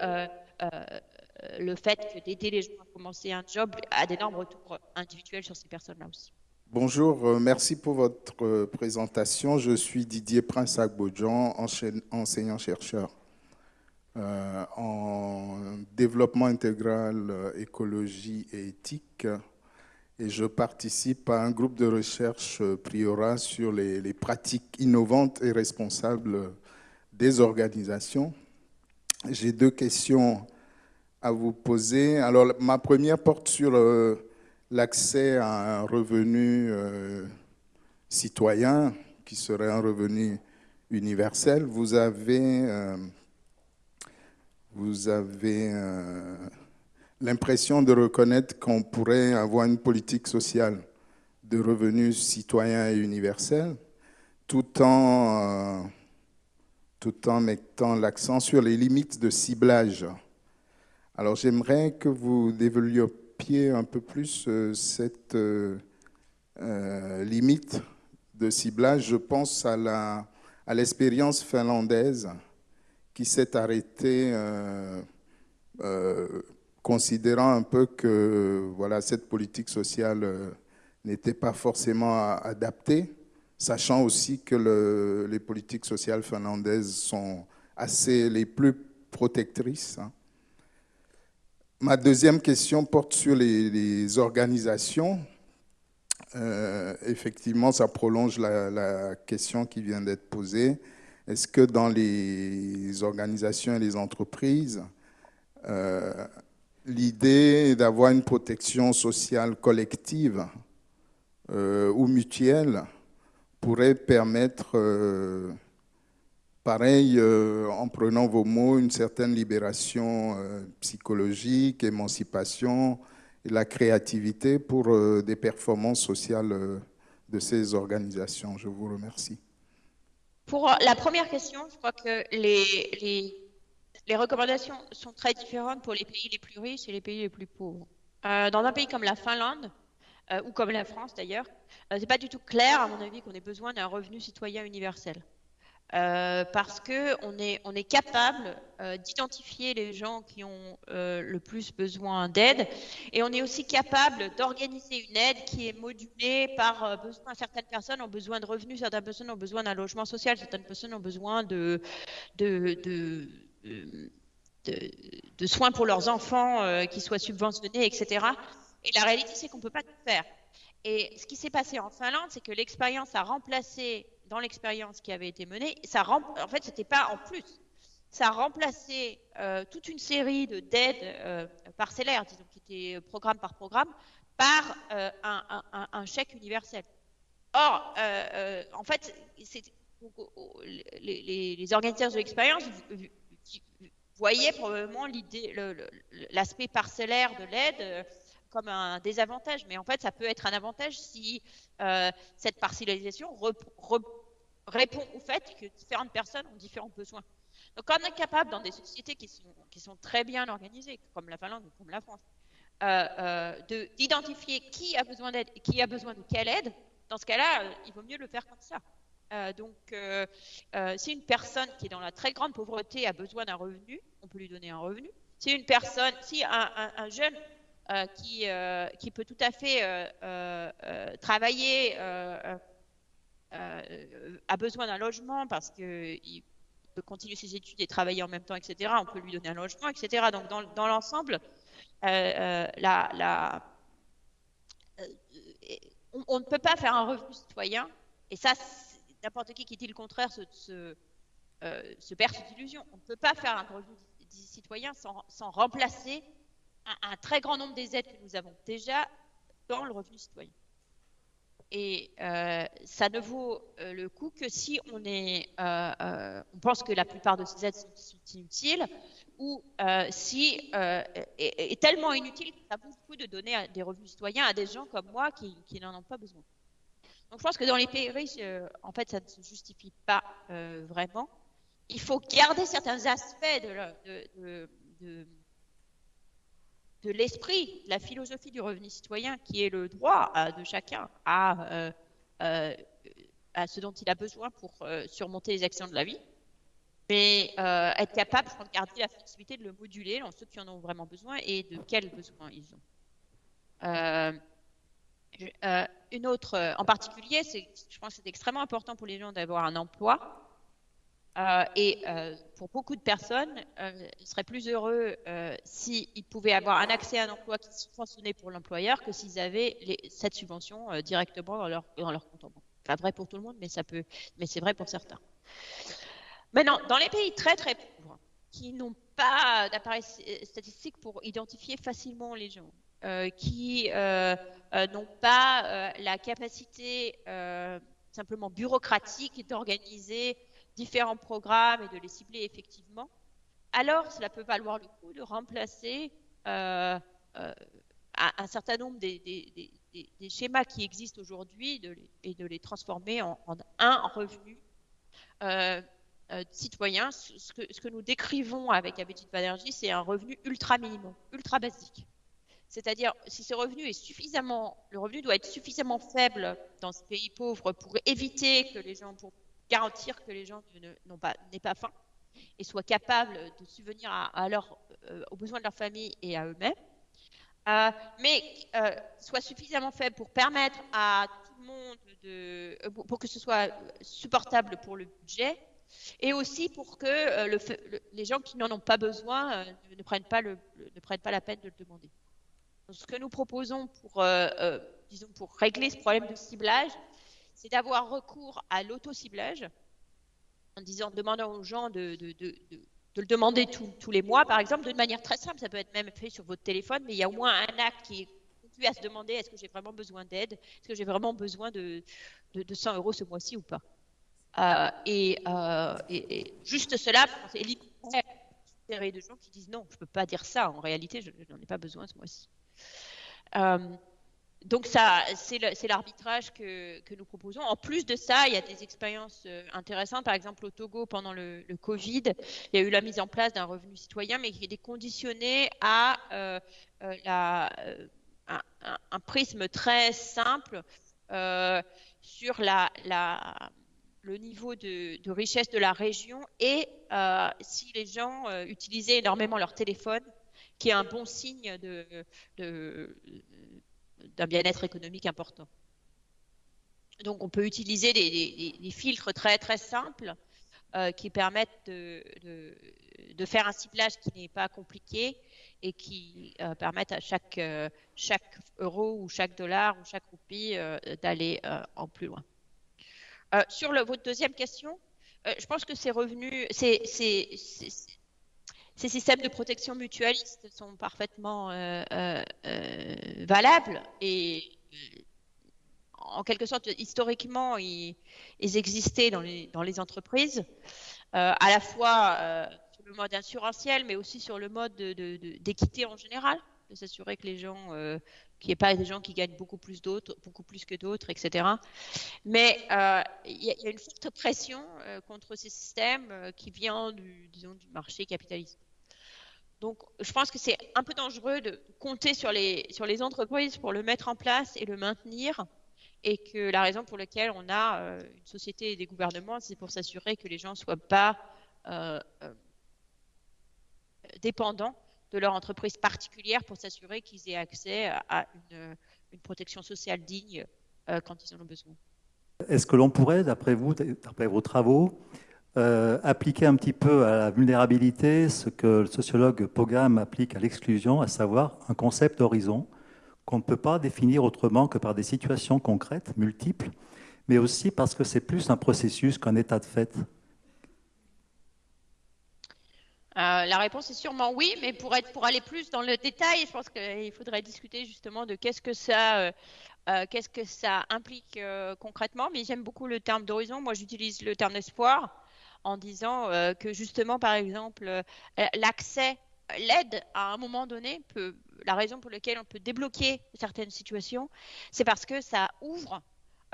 le fait d'aider les gens à commencer un job a d'énormes retours individuels sur ces personnes-là aussi. Bonjour, euh, merci pour votre euh, présentation. Je suis Didier Prince Agbodjan, enseignant-chercheur en développement intégral, écologie et éthique. Et je participe à un groupe de recherche Priora sur les pratiques innovantes et responsables des organisations j'ai deux questions à vous poser. Alors, ma première porte sur euh, l'accès à un revenu euh, citoyen, qui serait un revenu universel. Vous avez, euh, vous avez l'impression de reconnaître qu'on pourrait avoir une politique sociale de revenus citoyens et universels, tout en tout en mettant l'accent sur les limites de ciblage. Alors j'aimerais que vous développiez un peu plus euh, cette euh, euh, limite de ciblage. Je pense à, la, à l'expérience finlandaise qui s'est arrêtée considérant un peu que voilà, cette politique sociale n'était pas forcément adaptée sachant aussi que les politiques sociales finlandaises sont assez les plus protectrices. Hein. Ma deuxième question porte sur les, organisations. Euh, effectivement, ça prolonge la, question qui vient d'être posée. Est-ce que dans les organisations et les entreprises, euh, l'idée d'avoir une protection sociale collective euh, ou mutuelle pourrait permettre, euh, pareil, euh, en prenant vos mots, une certaine libération euh, psychologique, émancipation et la créativité pour des performances sociales de ces organisations. Je vous remercie. Pour la première question, je crois que les, les, les recommandations sont très différentes pour les pays les plus riches et les pays les plus pauvres. dans un pays comme la Finlande, euh, ou comme la France d'ailleurs, euh, c'est pas du tout clair, à mon avis, qu'on ait besoin d'un revenu citoyen universel. Euh, parce que on est, on est capable euh, d'identifier les gens qui ont euh, le plus besoin d'aide et on est aussi capable d'organiser une aide qui est modulée par. Certaines personnes ont besoin de revenus, certaines personnes ont besoin d'un logement social, certaines personnes ont besoin de, de, de, de soins pour leurs enfants qui soient subventionnés, etc. Et la réalité, c'est qu'on ne peut pas tout faire. Et ce qui s'est passé en Finlande, c'est que l'expérience a remplacé dans l'expérience qui avait été menée, ça en fait, c'était pas en plus. Ça a remplacé euh, toute une série de d'aides euh, parcellaires, disons, qui étaient programme par programme, par euh, un, chèque universel. Or, en fait, les, les, organisateurs de l'expérience voyaient probablement l'aspect parcellaire de l'aide comme un désavantage, mais en fait, ça peut être un avantage si euh, cette parcellisation répond au fait que différentes personnes ont différents besoins. Donc, on est capable, dans des sociétés qui sont, qui sont très bien organisées, comme la Finlande ou comme la France, euh, euh, d'identifier qui a besoin d'aide et qui a besoin de quelle aide, dans ce cas-là, euh, il vaut mieux le faire comme ça. donc, si une personne qui est dans la très grande pauvreté a besoin d'un revenu, on peut lui donner un revenu. Si une personne, si un jeune qui, euh, qui peut tout à fait euh, travailler, a besoin d'un logement parce qu'il peut continuer ses études et travailler en même temps, etc. On peut lui donner un logement, etc. Donc dans, l'ensemble, la, la, on, ne peut pas faire un revenu citoyen, et ça, n'importe qui qui dit le contraire se, perd cette illusion. On ne peut pas faire un revenu citoyen sans remplacer un, très grand nombre des aides que nous avons déjà dans le revenu citoyen. Et euh, ça ne vaut euh, le coup que si on est, euh, on pense que la plupart de ces aides sont, inutiles, ou si est, tellement inutile que ça vaut le coup de donner des revenus citoyens à des gens comme moi qui, n'en ont pas besoin. Donc je pense que dans les pays riches, en fait, ça ne se justifie pas vraiment. Il faut garder certains aspects de l'esprit, la philosophie du revenu citoyen, qui est le droit de chacun à, euh, euh, à ce dont il a besoin pour euh, surmonter les actions de la vie, mais être capable de garder la flexibilité de le moduler dans ceux qui en ont vraiment besoin et de quels besoins ils ont. une autre, en particulier, je pense que c'est extrêmement important pour les gens d'avoir un emploi euh, et euh, pour beaucoup de personnes, euh, ils seraient plus heureux s'ils pouvaient avoir un accès à un emploi qui subventionnait pour l'employeur que s'ils avaient cette subvention directement dans leur, dans leur compte en banque. Pas vrai pour tout le monde, mais mais c'est vrai pour certains. Maintenant, dans les pays très très pauvres, qui n'ont pas d'appareil statistique pour identifier facilement les gens, qui n'ont pas la capacité simplement bureaucratique d'organiser différents programmes et de les cibler effectivement, alors cela peut valoir le coup de remplacer euh, euh, un, certain nombre des, schémas qui existent aujourd'hui et de les transformer en, un revenu euh, citoyen. Ce que, nous décrivons avec Abedit Banerjee, c'est un revenu ultra minimum, ultra basique. C'est-à-dire, si ce revenu est suffisamment, le revenu doit être suffisamment faible dans ce pays pauvre pour éviter que les gens, garantir que les gens n'aient pas faim et soient capables de subvenir à, leur, euh, aux besoins de leur famille et à eux-mêmes, euh, mais euh, soit suffisamment faible pour permettre à tout le monde de, pour que ce soit supportable pour le budget, et aussi pour que le, les gens qui n'en ont pas besoin ne, prennent pas le, ne prennent pas la peine de le demander. ce que nous proposons pour, disons, pour régler ce problème de ciblage, c'est d'avoir recours à l'auto-ciblage en disant, demandant aux gens de, le demander tous les mois, par exemple, d'une manière très simple. Ça peut être même fait sur votre téléphone, mais il y a au moins un acte qui conduit à se demander est-ce que j'ai vraiment besoin d'aide? Est-ce que j'ai vraiment besoin de, 100 euros ce mois-ci ou pas? Euh, euh, et, juste cela, c'est libérer de gens qui disent non, je ne peux pas dire ça. En réalité, je n'en ai pas besoin ce mois-ci. Euh, donc ça, c'est l'arbitrage que, nous proposons. En plus de ça, il y a des expériences euh, intéressantes. Par exemple, au Togo, pendant le, Covid, il y a eu la mise en place d'un revenu citoyen, mais qui était conditionné à euh, euh, un, prisme très simple sur le niveau de, richesse de la région et si les gens utilisaient énormément leur téléphone, qui est un bon signe d'un bien-être économique important. Donc on peut utiliser des, filtres très très simples euh, qui permettent de, faire un ciblage qui n'est pas compliqué et qui euh, permettent à chaque, euh, chaque euro ou chaque dollar ou chaque roupie d'aller en plus loin. sur votre deuxième question, je pense que ces revenus, systèmes de protection mutualiste sont parfaitement valables et en quelque sorte, historiquement, ils, existaient dans les, entreprises, euh, à la fois euh, sur le mode assurantiel, mais aussi sur le mode d'équité en général, de s'assurer que les gens, euh, qu'il n'y ait pas des gens qui gagnent beaucoup plus d'autres, beaucoup plus que d'autres, etc. Mais il y, a une forte pression contre ces systèmes qui vient du, disons, du marché capitaliste. Donc, je pense que c'est un peu dangereux de compter sur les, entreprises pour le mettre en place et le maintenir et que la raison pour laquelle on a euh, une société et des gouvernements, c'est pour s'assurer que les gens ne soient pas euh, euh, dépendants de leur entreprise particulière pour s'assurer qu'ils aient accès à une, protection sociale digne quand ils en ont besoin. Est-ce que l'on pourrait, d'après vous, d'après vos travaux, appliquer un petit peu à la vulnérabilité ce que le sociologue Pogam applique à l'exclusion, à savoir un concept d'horizon qu'on ne peut pas définir autrement que par des situations concrètes, multiples, mais aussi parce que c'est plus un processus qu'un état de fait euh, la réponse est sûrement oui, mais pour, aller plus dans le détail, je pense qu'il faudrait discuter justement de qu'est-ce que ça, euh, euh, qu'est-ce que ça implique concrètement. Mais j'aime beaucoup le terme d'horizon. Moi, j'utilise le terme d'espoir en disant que justement, par exemple, l'accès l'aide à un moment donné peut, la raison pour laquelle on peut débloquer certaines situations, c'est parce que ça ouvre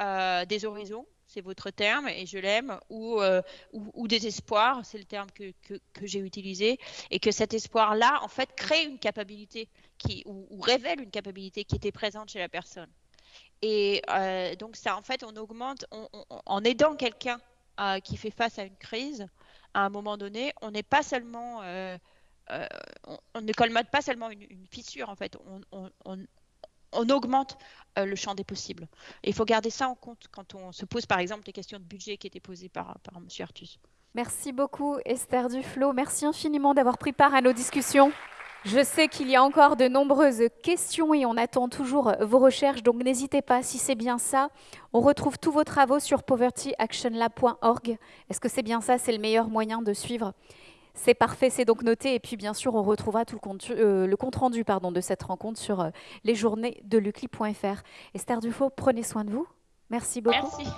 euh, des horizons, c'est votre terme et je l'aime, ou, euh, ou, des espoirs, c'est le terme que, que, j'ai utilisé, et que cet espoir-là, en fait, crée une capacité qui, ou, révèle une capacité qui était présente chez la personne. Et euh, donc ça, en fait, on augmente, en aidant quelqu'un qui fait face à une crise, à un moment donné, on n'est pas seulement euh, on, ne colmate pas seulement une, fissure, en fait, on, augmente euh, le champ des possibles. Il faut garder ça en compte quand on se pose, par exemple, des questions de budget qui étaient posées par, par M. Artus. Merci beaucoup, Esther Duflo. Merci infiniment d'avoir pris part à nos discussions. Je sais qu'il y a encore de nombreuses questions et on attend toujours vos recherches, donc n'hésitez pas si c'est bien ça. On retrouve tous vos travaux sur povertyactionlab.org. Est-ce que c'est bien ça C'est le meilleur moyen de suivre? C'est parfait, c'est donc noté. Et puis, bien sûr, on retrouvera tout le compte, euh, le compte rendu pardon, de cette rencontre sur euh, les journées de lucli.fr. Esther Dufaux, prenez soin de vous. Merci beaucoup. Merci.